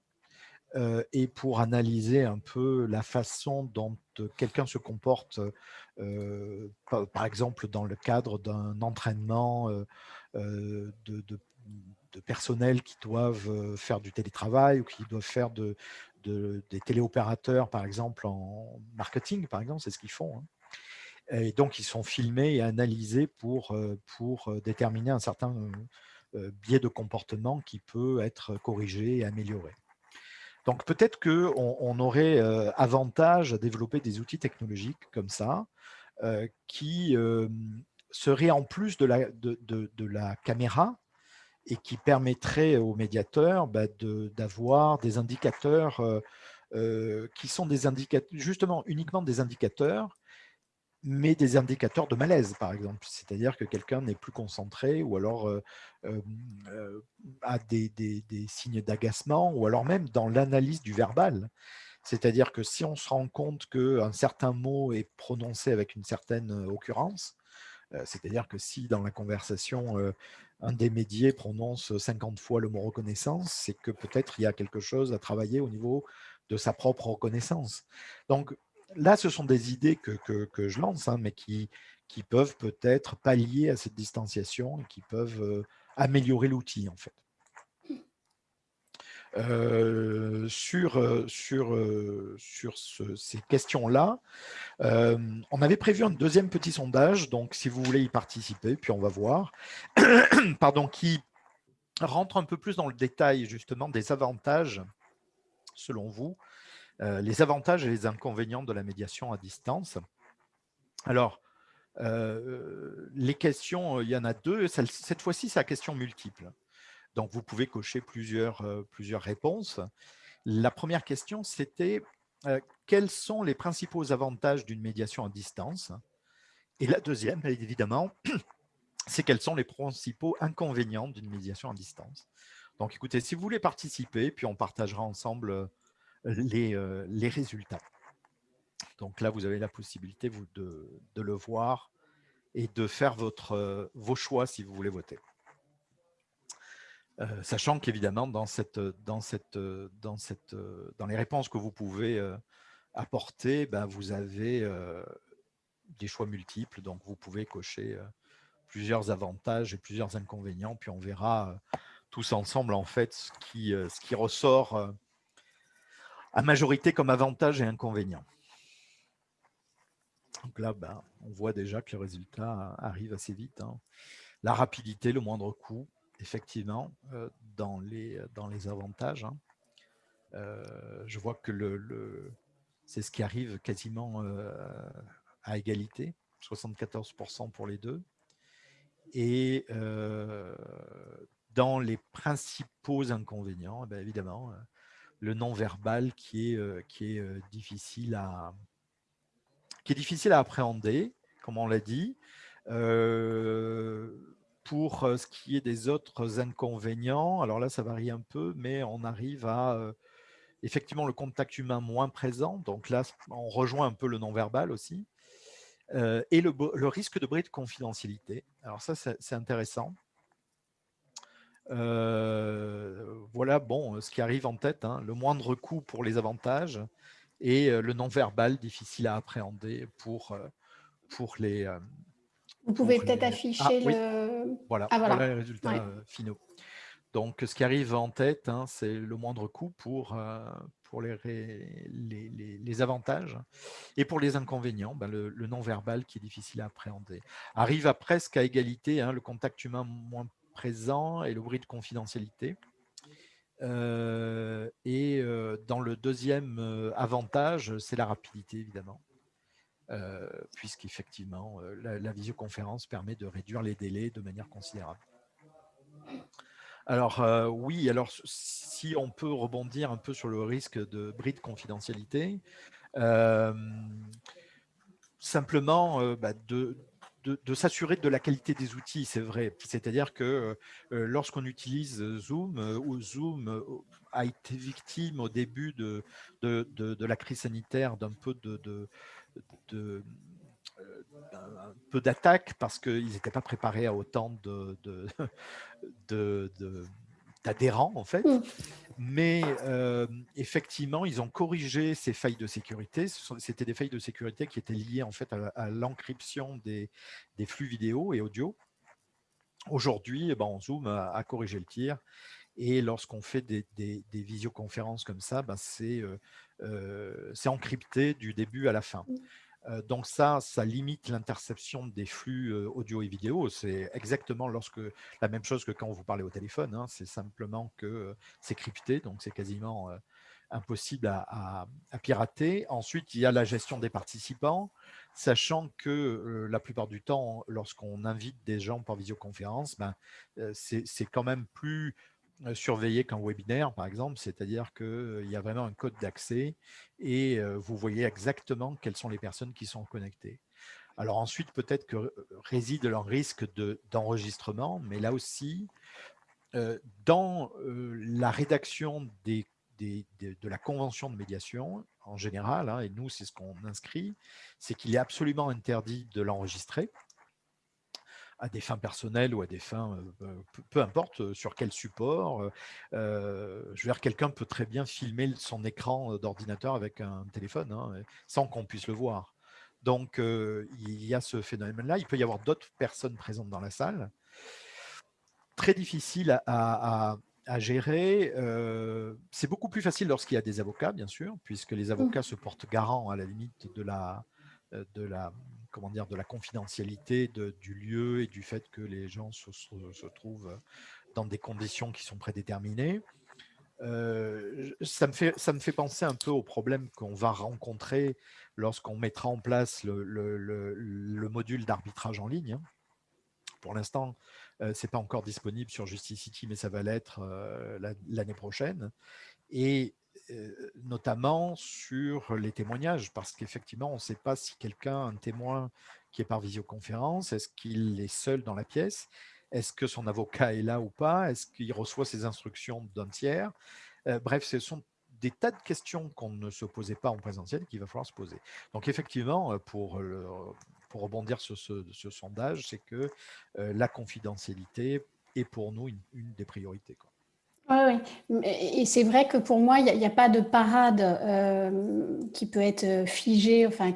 et pour analyser un peu la façon dont quelqu'un se comporte, par, exemple dans le cadre d'un entraînement de, de personnel qui doivent faire du télétravail ou qui doivent faire de, des téléopérateurs, par exemple, en marketing, par exemple, c'est ce qu'ils font. Hein. Et donc, ils sont filmés et analysés pour, euh, euh, déterminer un certain euh, biais de comportement qui peut être corrigé et amélioré. Donc, peut-être qu'on on aurait avantage à développer des outils technologiques comme ça, qui seraient en plus de la, caméra, et qui permettrait aux médiateurs bah, d'avoir des indicateurs euh, euh, qui sont des indicateurs, justement uniquement des indicateurs, mais des indicateurs de malaise, par exemple. C'est-à-dire que quelqu'un n'est plus concentré ou alors euh, a des, des, des signes d'agacement ou alors même dans l'analyse du verbal. C'est-à-dire que si on se rend compte qu'un certain mot est prononcé avec une certaine occurrence, c'est-à-dire que si dans la conversation, un des médias prononce 50 fois le mot reconnaissance, c'est que peut-être il y a quelque chose à travailler au niveau de sa propre reconnaissance. Donc là, ce sont des idées que, que, je lance, hein, mais qui, qui peuvent peut-être pallier à cette distanciation et qui peuvent améliorer l'outil en fait. Euh, sur, euh, sur, euh, sur ces questions-là. on avait prévu un deuxième petit sondage, donc si vous voulez y participer, puis on va voir, <coughs> pardon, qui rentre un peu plus dans le détail justement des avantages, selon vous, les avantages et les inconvénients de la médiation à distance. Alors, les questions, il y en a deux. Cette fois-ci, c'est la question multiple. Donc, vous pouvez cocher plusieurs, euh, plusieurs réponses. La première question, c'était euh, quels sont les principaux avantages d'une médiation à distance? Et la deuxième, évidemment, <clears throat> c'est quels sont les principaux inconvénients d'une médiation à distance? Donc, écoutez, si vous voulez participer, puis on partagera ensemble euh, les, les résultats. Donc là, vous avez la possibilité vous, de, de le voir et de faire votre, vos choix si vous voulez voter. Euh, sachant qu'évidemment, dans, cette, dans, cette, dans, cette, dans les réponses que vous pouvez euh, apporter, ben, vous avez des choix multiples, donc vous pouvez cocher plusieurs avantages et plusieurs inconvénients, puis on verra tous ensemble en fait ce qui, ce qui ressort à majorité comme avantage et inconvénient. Donc là, ben, on voit déjà que le résultat arrive assez vite. Hein. La rapidité, le moindre coût, effectivement, dans, les, dans les avantages. Hein. je vois que c'est ce qui arrive quasiment à égalité, 74% pour les deux. Et dans les principaux inconvénients, eh évidemment, le non-verbal qui est, qui est difficile à appréhender, comme on l'a dit. pour ce qui est des autres inconvénients, alors là, ça varie un peu, mais on arrive à effectivement le contact humain moins présent. Donc là, on rejoint un peu le non-verbal aussi. et le, risque de bris de confidentialité. Alors ça, c'est intéressant. Voilà, bon, ce qui arrive en tête, hein, le moindre coût pour les avantages et le non-verbal difficile à appréhender pour, pour les... Vous pouvez peut-être ah, afficher le... Voilà, ah, voilà. les résultats finaux. Donc, ce qui arrive en tête, hein, c'est le moindre coût pour, pour les, les, les, avantages. Et pour les inconvénients, ben le, non-verbal qui est difficile à appréhender. Arrive à presque à égalité hein, le contact humain moins présent et le bruit de confidentialité. Euh, et euh, dans le deuxième euh, avantage, c'est la rapidité, évidemment. puisqu'effectivement, la, la, visioconférence permet de réduire les délais de manière considérable. Alors oui, alors si on peut rebondir un peu sur le risque de bris de confidentialité, simplement bah, de, de, s'assurer de la qualité des outils, c'est vrai. C'est-à-dire que euh, euh, lorsqu'on utilise Zoom, euh, Zoom a été victime au début de, de, la crise sanitaire d'un peu de, un peu d'attaque parce qu'ils n'étaient pas préparés à autant de, <laughs> d'adhérents en fait. Mmh. Mais effectivement, ils ont corrigé ces failles de sécurité. C'était des failles de sécurité qui étaient liées en fait à, l'encryption des, flux vidéo et audio. Aujourd'hui, eh ben, Zoom a, corrigé le tir. Et lorsqu'on fait des, visioconférences comme ça, ben c'est encrypté du début à la fin. Donc ça, ça limite l'interception des flux audio et vidéo. C'est exactement la même chose que quand vous parlez au téléphone. Hein. c'est simplement que c'est crypté, donc c'est quasiment impossible à, pirater. Ensuite, il y a la gestion des participants, sachant que la plupart du temps, lorsqu'on invite des gens par visioconférence, ben, c'est quand même plus surveiller qu'un webinaire, par exemple, c'est-à-dire qu'il y a vraiment un code d'accès et vous voyez exactement quelles sont les personnes qui sont connectées. Alors ensuite, peut-être que réside leur risque d'enregistrement, mais là aussi, dans la rédaction de la convention de médiation, en général, hein, et nous, c'est ce qu'on inscrit, c'est qu'il est absolument interdit de l'enregistrer à des fins personnelles ou à des fins, peu, importe sur quel support. je veux dire, quelqu'un peut très bien filmer son écran d'ordinateur avec un téléphone hein, sans qu'on puisse le voir. Donc, il y a ce phénomène-là. Il peut y avoir d'autres personnes présentes dans la salle. Très difficile à, gérer. c'est beaucoup plus facile lorsqu'il y a des avocats, bien sûr, puisque les mmh. avocats se portent garant à la limite de la, de la comment dire, de la confidentialité du lieu et du fait que les gens se, trouvent dans des conditions qui sont prédéterminées. Euh, ça, me fait, ça me fait penser un peu au problème qu'on va rencontrer lorsqu'on mettra en place le, module d'arbitrage en ligne. Hein. Pour l'instant, euh, ce n'est pas encore disponible sur Justicity, mais ça va l'être euh, l'année prochaine. Et notamment sur les témoignages, parce qu'effectivement, on ne sait pas si quelqu'un, un témoin qui est par visioconférence, est-ce qu'il est seul dans la pièce? Est-ce que son avocat est là ou pas? Est-ce qu'il reçoit ses instructions d'un tiers? Bref, ce sont des tas de questions qu'on ne se posait pas en présentiel qu'il va falloir se poser. Donc effectivement, pour, pour rebondir sur ce, sondage, c'est que la confidentialité est pour nous une, des priorités. Oui, oui. Et c'est vrai que pour moi, il n'y a, pas de parade euh, qui peut être euh, figée. Enfin,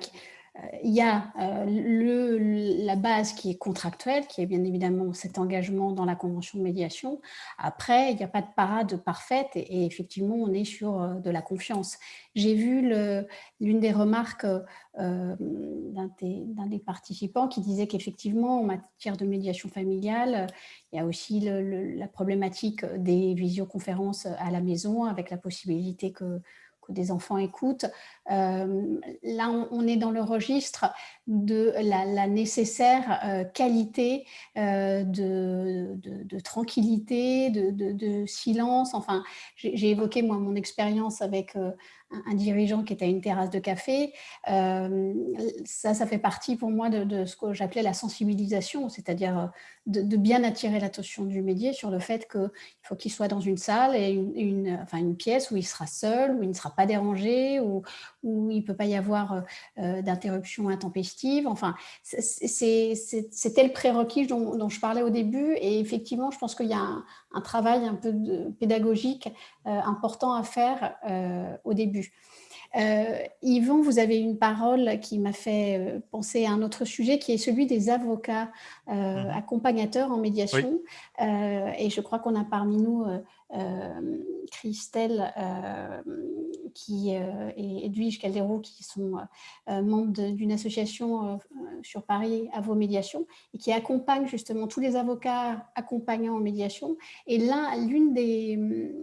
il y a le, la base qui est contractuelle, qui est bien évidemment cet engagement dans la convention de médiation. Après, il n'y a pas de parade parfaite et, effectivement, on est sur de la confiance. J'ai vu l'une des remarques d'un des, participants qui disait qu'effectivement, en matière de médiation familiale, il y a aussi la problématique des visioconférences à la maison avec la possibilité que des enfants écoutent. Euh, là, on, est dans le registre de la, nécessaire euh, qualité euh, de, tranquillité, de, silence. Enfin, j'ai évoqué moi mon expérience avec un dirigeant qui était à une terrasse de café. Ça, ça fait partie pour moi de, ce que j'appelais la sensibilisation, c'est-à-dire euh, de, bien attirer l'attention du médier sur le fait qu'il faut qu'il soit dans une salle et une, enfin une pièce où il sera seul, où il ne sera pas dérangé, où, où il ne peut pas y avoir euh, d'interruption intempestive. Enfin, c'était le prérequis dont, dont, je parlais au début et effectivement, je pense qu'il y a un, travail un peu pédagogique euh, important à faire euh, au début. Euh, Yvon, vous avez une parole qui m'a fait penser à un autre sujet qui est celui des avocats mhm. accompagnateurs en médiation. et je crois qu'on a parmi nous euh, Christelle euh, qui, euh, et Edwige Caldero qui sont membres d'une association sur Paris médiations et qui accompagnent justement tous les avocats accompagnants en médiation. Et l'une des,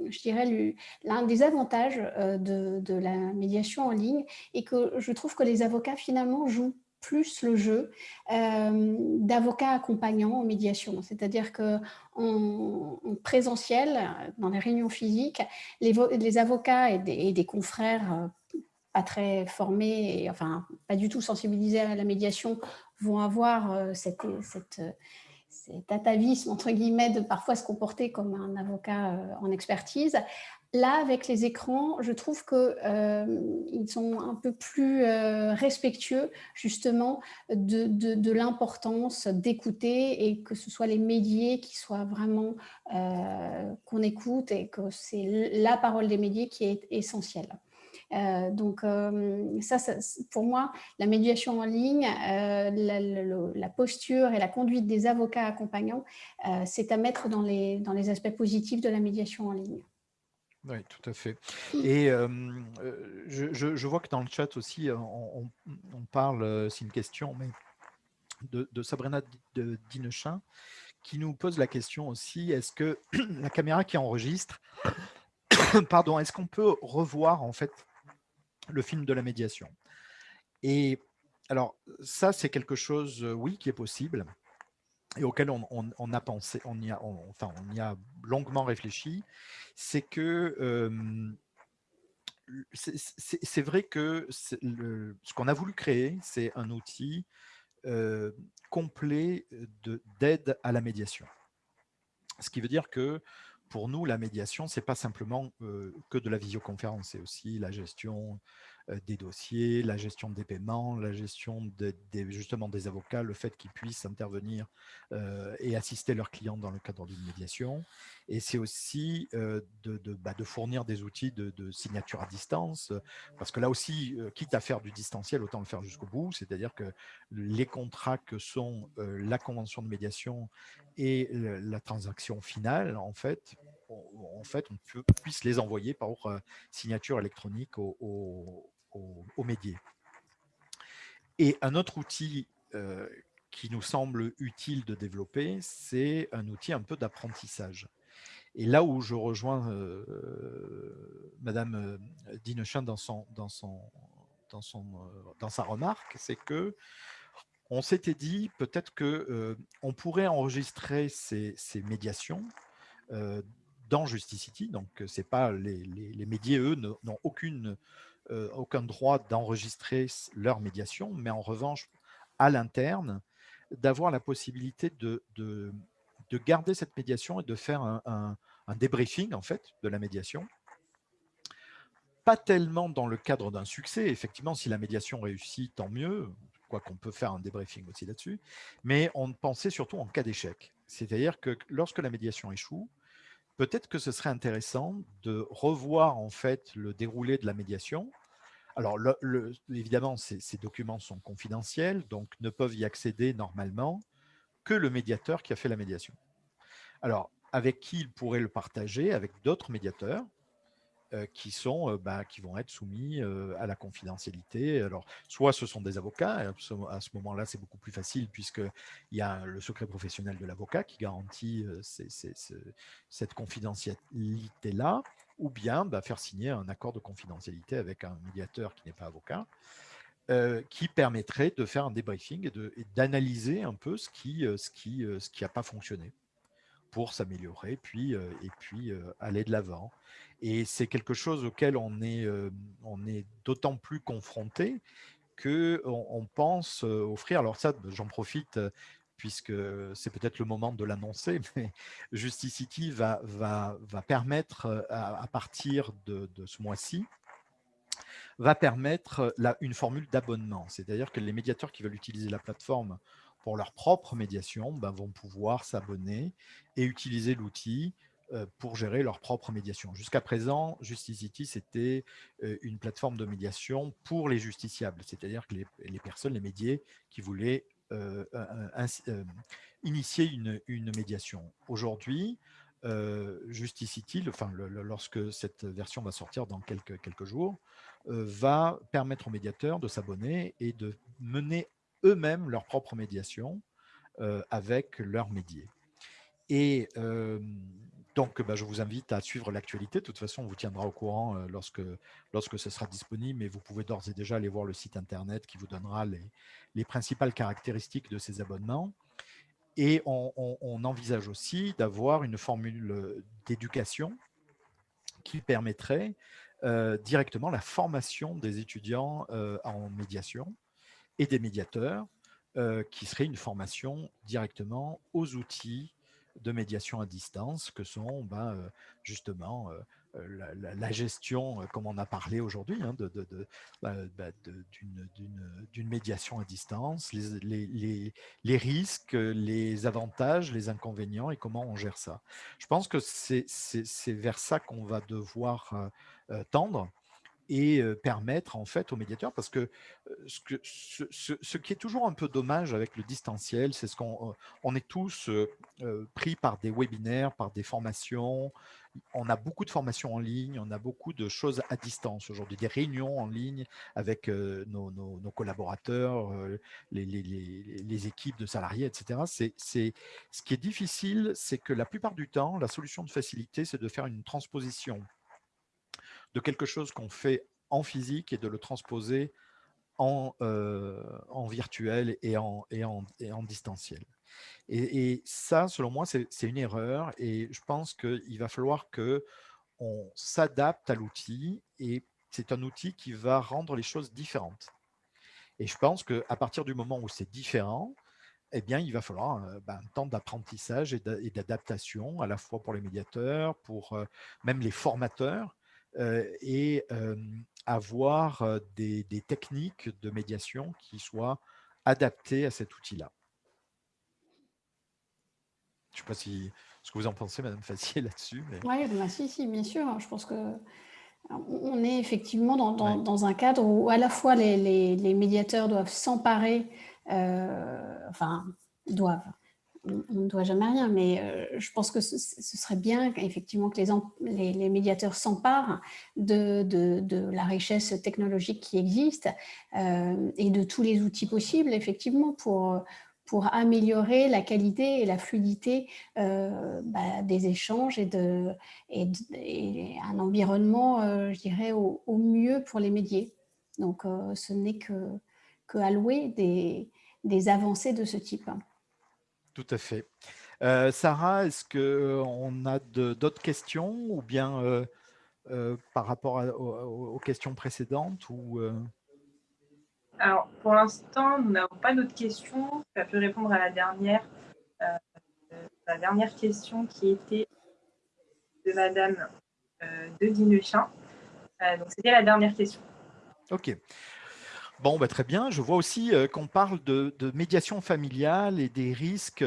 je dirais, l'un des avantages de, de la médiation en ligne est que je trouve que les avocats finalement jouent plus le jeu euh, d'avocats accompagnants en médiation. C'est-à-dire qu'en en présentiel, dans les réunions physiques, les, avocats et des, confrères euh, pas très formés, et, enfin pas du tout sensibilisés à la médiation, vont avoir euh, cette, cet atavisme, entre guillemets, de parfois se comporter comme un avocat en expertise, Là, avec les écrans, je trouve qu'ils euh, sont un peu plus euh, respectueux justement de, l'importance d'écouter et que ce soit les médias qui soient vraiment euh, qu'on écoute et que c'est la parole des médias qui est essentielle. donc ça, pour moi, la médiation en ligne, la, posture et la conduite des avocats accompagnants, c'est à mettre dans les, dans les aspects positifs de la médiation en ligne. Oui, tout à fait. Et je, vois que dans le chat aussi, on, parle, c'est une question, mais de, Sabrina Dinechin, qui nous pose la question aussi, est-ce que <clears throat> la caméra qui enregistre, <coughs> pardon, est-ce qu'on peut revoir en fait le film de la médiation? Et alors, ça, c'est quelque chose, oui, qui est possible et auquel on, a pensé, on y a, enfin, on y a longuement réfléchi, c'est que c'est vrai que ce qu'on a voulu créer, c'est un outil complet d'aide à la médiation. Ce qui veut dire que pour nous, la médiation, ce n'est pas simplement que de la visioconférence, c'est aussi la gestion euh, des dossiers, la gestion des paiements, la gestion des, justement des avocats, le fait qu'ils puissent intervenir euh, et assister leurs clients dans le cadre d'une médiation. Et c'est aussi euh, de, bah, de, fournir des outils de, signature à distance, parce que là aussi, quitte à faire du distanciel, autant le faire jusqu'au bout, c'est-à-dire que les contrats que sont la convention de médiation et la transaction finale, en fait, en fait, on puisse les envoyer par signature électronique au, au, médier. Et un autre outil euh, qui nous semble utile de développer, c'est un outil un peu d'apprentissage. Et là où je rejoins euh, Madame euh, Dinechin dans, son, dans, son, dans, son, dans sa remarque, c'est que on s'était dit peut-être que on pourrait enregistrer ces, ces médiations dans Justicity. Donc, c'est pas les, les, les médias, eux, n'ont aucune euh, aucun droit d'enregistrer leur médiation, mais en revanche, à l'interne, d'avoir la possibilité de, de, garder cette médiation et de faire un, débriefing en fait de la médiation. Pas tellement dans le cadre d'un succès, effectivement, si la médiation réussit, tant mieux, quoi qu'on peut faire un débriefing aussi là-dessus, mais on pensait surtout en cas d'échec. C'est-à-dire que lorsque la médiation échoue, peut-être que ce serait intéressant de revoir en fait le déroulé de la médiation Alors, évidemment, ces, documents sont confidentiels, donc ne peuvent y accéder normalement que le médiateur qui a fait la médiation. Alors, avec qui il pourrait le partager? Avec d'autres médiateurs euh, qui, sont, euh, bah, qui vont être soumis euh, à la confidentialité. Alors, soit ce sont des avocats, à ce moment-là, c'est beaucoup plus facile puisqu'il y a le secret professionnel de l'avocat qui garantit cette confidentialité-là, ou bien bah, faire signer un accord de confidentialité avec un médiateur qui n'est pas avocat, qui permettrait de faire un débriefing et d'analyser un peu ce qui n'a ce qui, ce qui pas fonctionné pour s'améliorer puis, et puis aller de l'avant. Et c'est quelque chose auquel on est, on est d'autant plus confronté qu'on on pense offrir, alors ça j'en profite puisque c'est peut-être le moment de l'annoncer, <laughs> mais Justicity va, permettre à, partir de, ce mois-ci, va permettre la, une formule d'abonnement. C'est-à-dire que les médiateurs qui veulent utiliser la plateforme pour leur propre médiation ben, vont pouvoir s'abonner et utiliser l'outil euh, pour gérer leur propre médiation. Jusqu'à présent, Justicity, c'était euh, une plateforme de médiation pour les justiciables, c'est-à-dire que les, personnes, les médiés qui voulaient euh, initier une, médiation. Aujourd'hui, Justicity, enfin, lorsque cette version va sortir dans quelques, quelques jours, va permettre aux médiateurs de s'abonner et de mener eux-mêmes leur propre médiation avec leurs médiés. Et donc, bah, je vous invite à suivre l'actualité. De toute façon, on vous tiendra au courant lorsque, lorsque ce sera disponible, mais vous pouvez d'ores et déjà aller voir le site internet qui vous donnera les, les principales caractéristiques de ces abonnements. Et on, envisage aussi d'avoir une formule d'éducation qui permettrait directement la formation des étudiants en médiation et des médiateurs, qui serait une formation directement aux outils de médiation à distance que sont ben, justement la, gestion, comme on a parlé aujourd'hui, hein, bah, bah, d'une médiation à distance, les, risques, les avantages, les inconvénients et comment on gère ça. Je pense que c'est vers ça qu'on va devoir tendre et permettre en fait aux médiateurs, parce que ce, qui est toujours un peu dommage avec le distanciel, c'est ce qu'on on est tous pris par des webinaires, par des formations, on a beaucoup de formations en ligne, on a beaucoup de choses à distance aujourd'hui, des réunions en ligne avec nos, collaborateurs, les, les, équipes de salariés, etc. C'est ce qui est difficile, c'est que la plupart du temps, la solution de facilité, c'est de faire une transposition de quelque chose qu'on fait en physique et de le transposer en, euh, virtuel et en, et en, et en distanciel. Et, ça, selon moi, c'est une erreur et je pense qu'il va falloir que on s'adapte à l'outil et c'est un outil qui va rendre les choses différentes. Et je pense qu'à partir du moment où c'est différent, eh bien, il va falloir euh, ben, un temps d'apprentissage et d'adaptation, à la fois pour les médiateurs, pour euh, même les formateurs, et avoir des, techniques de médiation qui soient adaptées à cet outil-là. Je ne sais pas si, ce que vous en pensez, Madame Fassier, <laughs> là-dessus. Oui, bah, si, si, bien sûr. Je pense que on est effectivement dans, un cadre où à la fois les, les médiateurs doivent s'emparer, enfin, doivent, on ne doit jamais rien, mais euh, je pense que ce, serait bien effectivement que les, médiateurs s'emparent de, la richesse technologique qui existe euh, et de tous les outils possibles, effectivement, pour, améliorer la qualité et la fluidité euh, bah, des échanges et, un environnement, je dirais, au, mieux pour les médias. Donc, ce n'est que, que allouer des avancées de ce type. Tout à fait. Euh, Sarah, est-ce qu'on a d'autres questions ou bien euh, euh, par rapport aux, questions précédentes ou, Alors, pour l'instant, nous n'avons pas d'autres questions. Ça peut répondre à la dernière, la dernière question qui était de Madame de Guinechin. donc, c'était la dernière question. OK. Bon, bah, très bien. Je vois aussi qu'on parle de, médiation familiale et des risques.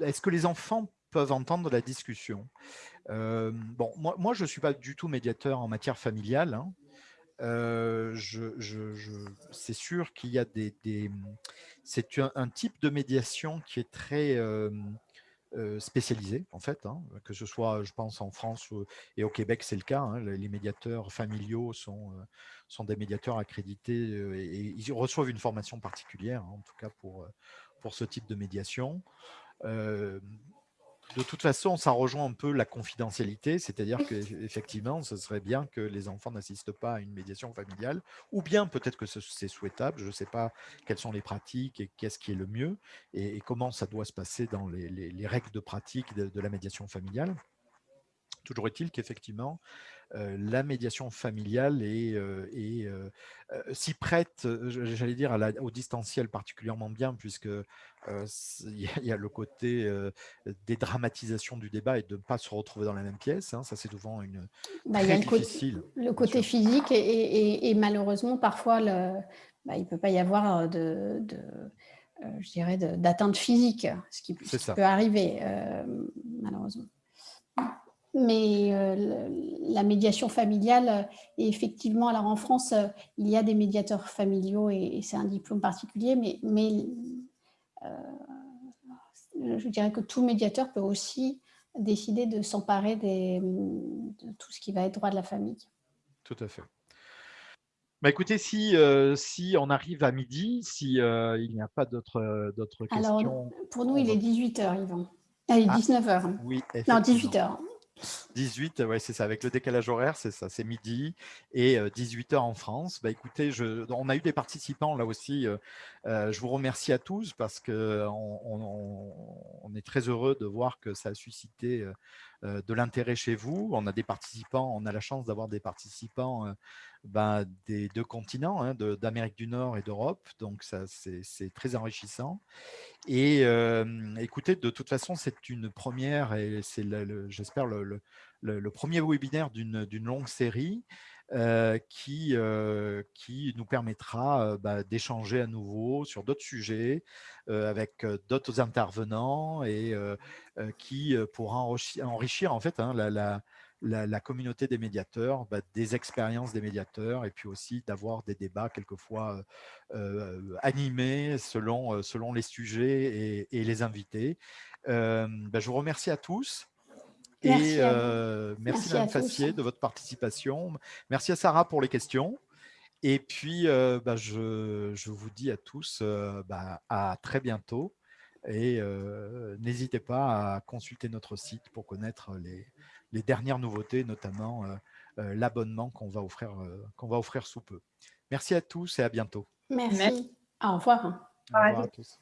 Est-ce que les enfants peuvent entendre la discussion? Bon, moi, moi je ne suis pas du tout médiateur en matière familiale. Hein. c'est sûr qu'il y a des, c'est un, type de médiation qui est très spécialisé en fait, hein, que ce soit, je pense, en France et au Québec, c'est le cas. Hein, les médiateurs familiaux sont, sont des médiateurs accrédités et, ils reçoivent une formation particulière, hein, en tout cas pour, pour ce type de médiation de toute façon, ça rejoint un peu la confidentialité, c'est-à-dire qu'effectivement, ce serait bien que les enfants n'assistent pas à une médiation familiale, ou bien peut-être que c'est souhaitable, je ne sais pas quelles sont les pratiques et qu'est-ce qui est le mieux, et, comment ça doit se passer dans les, règles de pratique de la médiation familiale. Toujours est-il qu'effectivement, la médiation familiale est, s'y prête, j'allais dire, au distanciel particulièrement bien, puisque il y, a le côté des dramatisations du débat et de ne pas se retrouver dans la même pièce. Hein, ça, c'est souvent une bah, très difficile. Le côté, physique et, malheureusement, parfois, le, bah, il ne peut pas y avoir de, je dirais, d'atteinte physique, ce qui, peut arriver, malheureusement. Mais euh, la médiation familiale, effectivement, alors en France, euh, il y a des médiateurs familiaux et, c'est un diplôme particulier, mais, mais euh, je dirais que tout médiateur peut aussi décider de s'emparer de tout ce qui va être droit de la famille. Tout à fait. Bah écoutez, si, si on arrive à midi, s'il il n'y a pas d'autres questions. Alors, pour nous, il est 18h, Yvan. Ah, il est 19h. Oui, Non, 18h. 18, ouais, c'est ça, avec le décalage horaire, c'est ça, c'est midi et 18h en France. Bah, écoutez, on a eu des participants là aussi. je vous remercie à tous parce qu'on on, est très heureux de voir que ça a suscité de l'intérêt chez vous. On a des participants, on a la chance d'avoir des participants ben, des deux continents, hein, d'Amérique du Nord et d'Europe. Donc, ça, c'est très enrichissant. Et écoutez, de toute façon, c'est une première et c'est, j'espère, le, premier webinaire d'une longue série. qui, qui nous permettra bah, d'échanger à nouveau sur d'autres sujets avec d'autres intervenants et qui pourra enrichir, en fait hein, la, communauté des médiateurs, bah, des expériences des médiateurs et puis aussi d'avoir des débats quelquefois euh, animés selon, euh, selon les sujets et, les invités. Euh, bah, je vous remercie à tous. Merci et merci, Mme Fassier de votre participation. Merci à Sarah pour les questions. Et puis, bah, je, je, vous dis à tous à très bientôt. Et n'hésitez pas à consulter notre site pour connaître les, les dernières nouveautés, notamment euh, euh, l'abonnement qu'on va, offrir, euh, qu'on va offrir sous peu. Merci à tous et à bientôt. Merci. Au revoir. Au revoir à tous.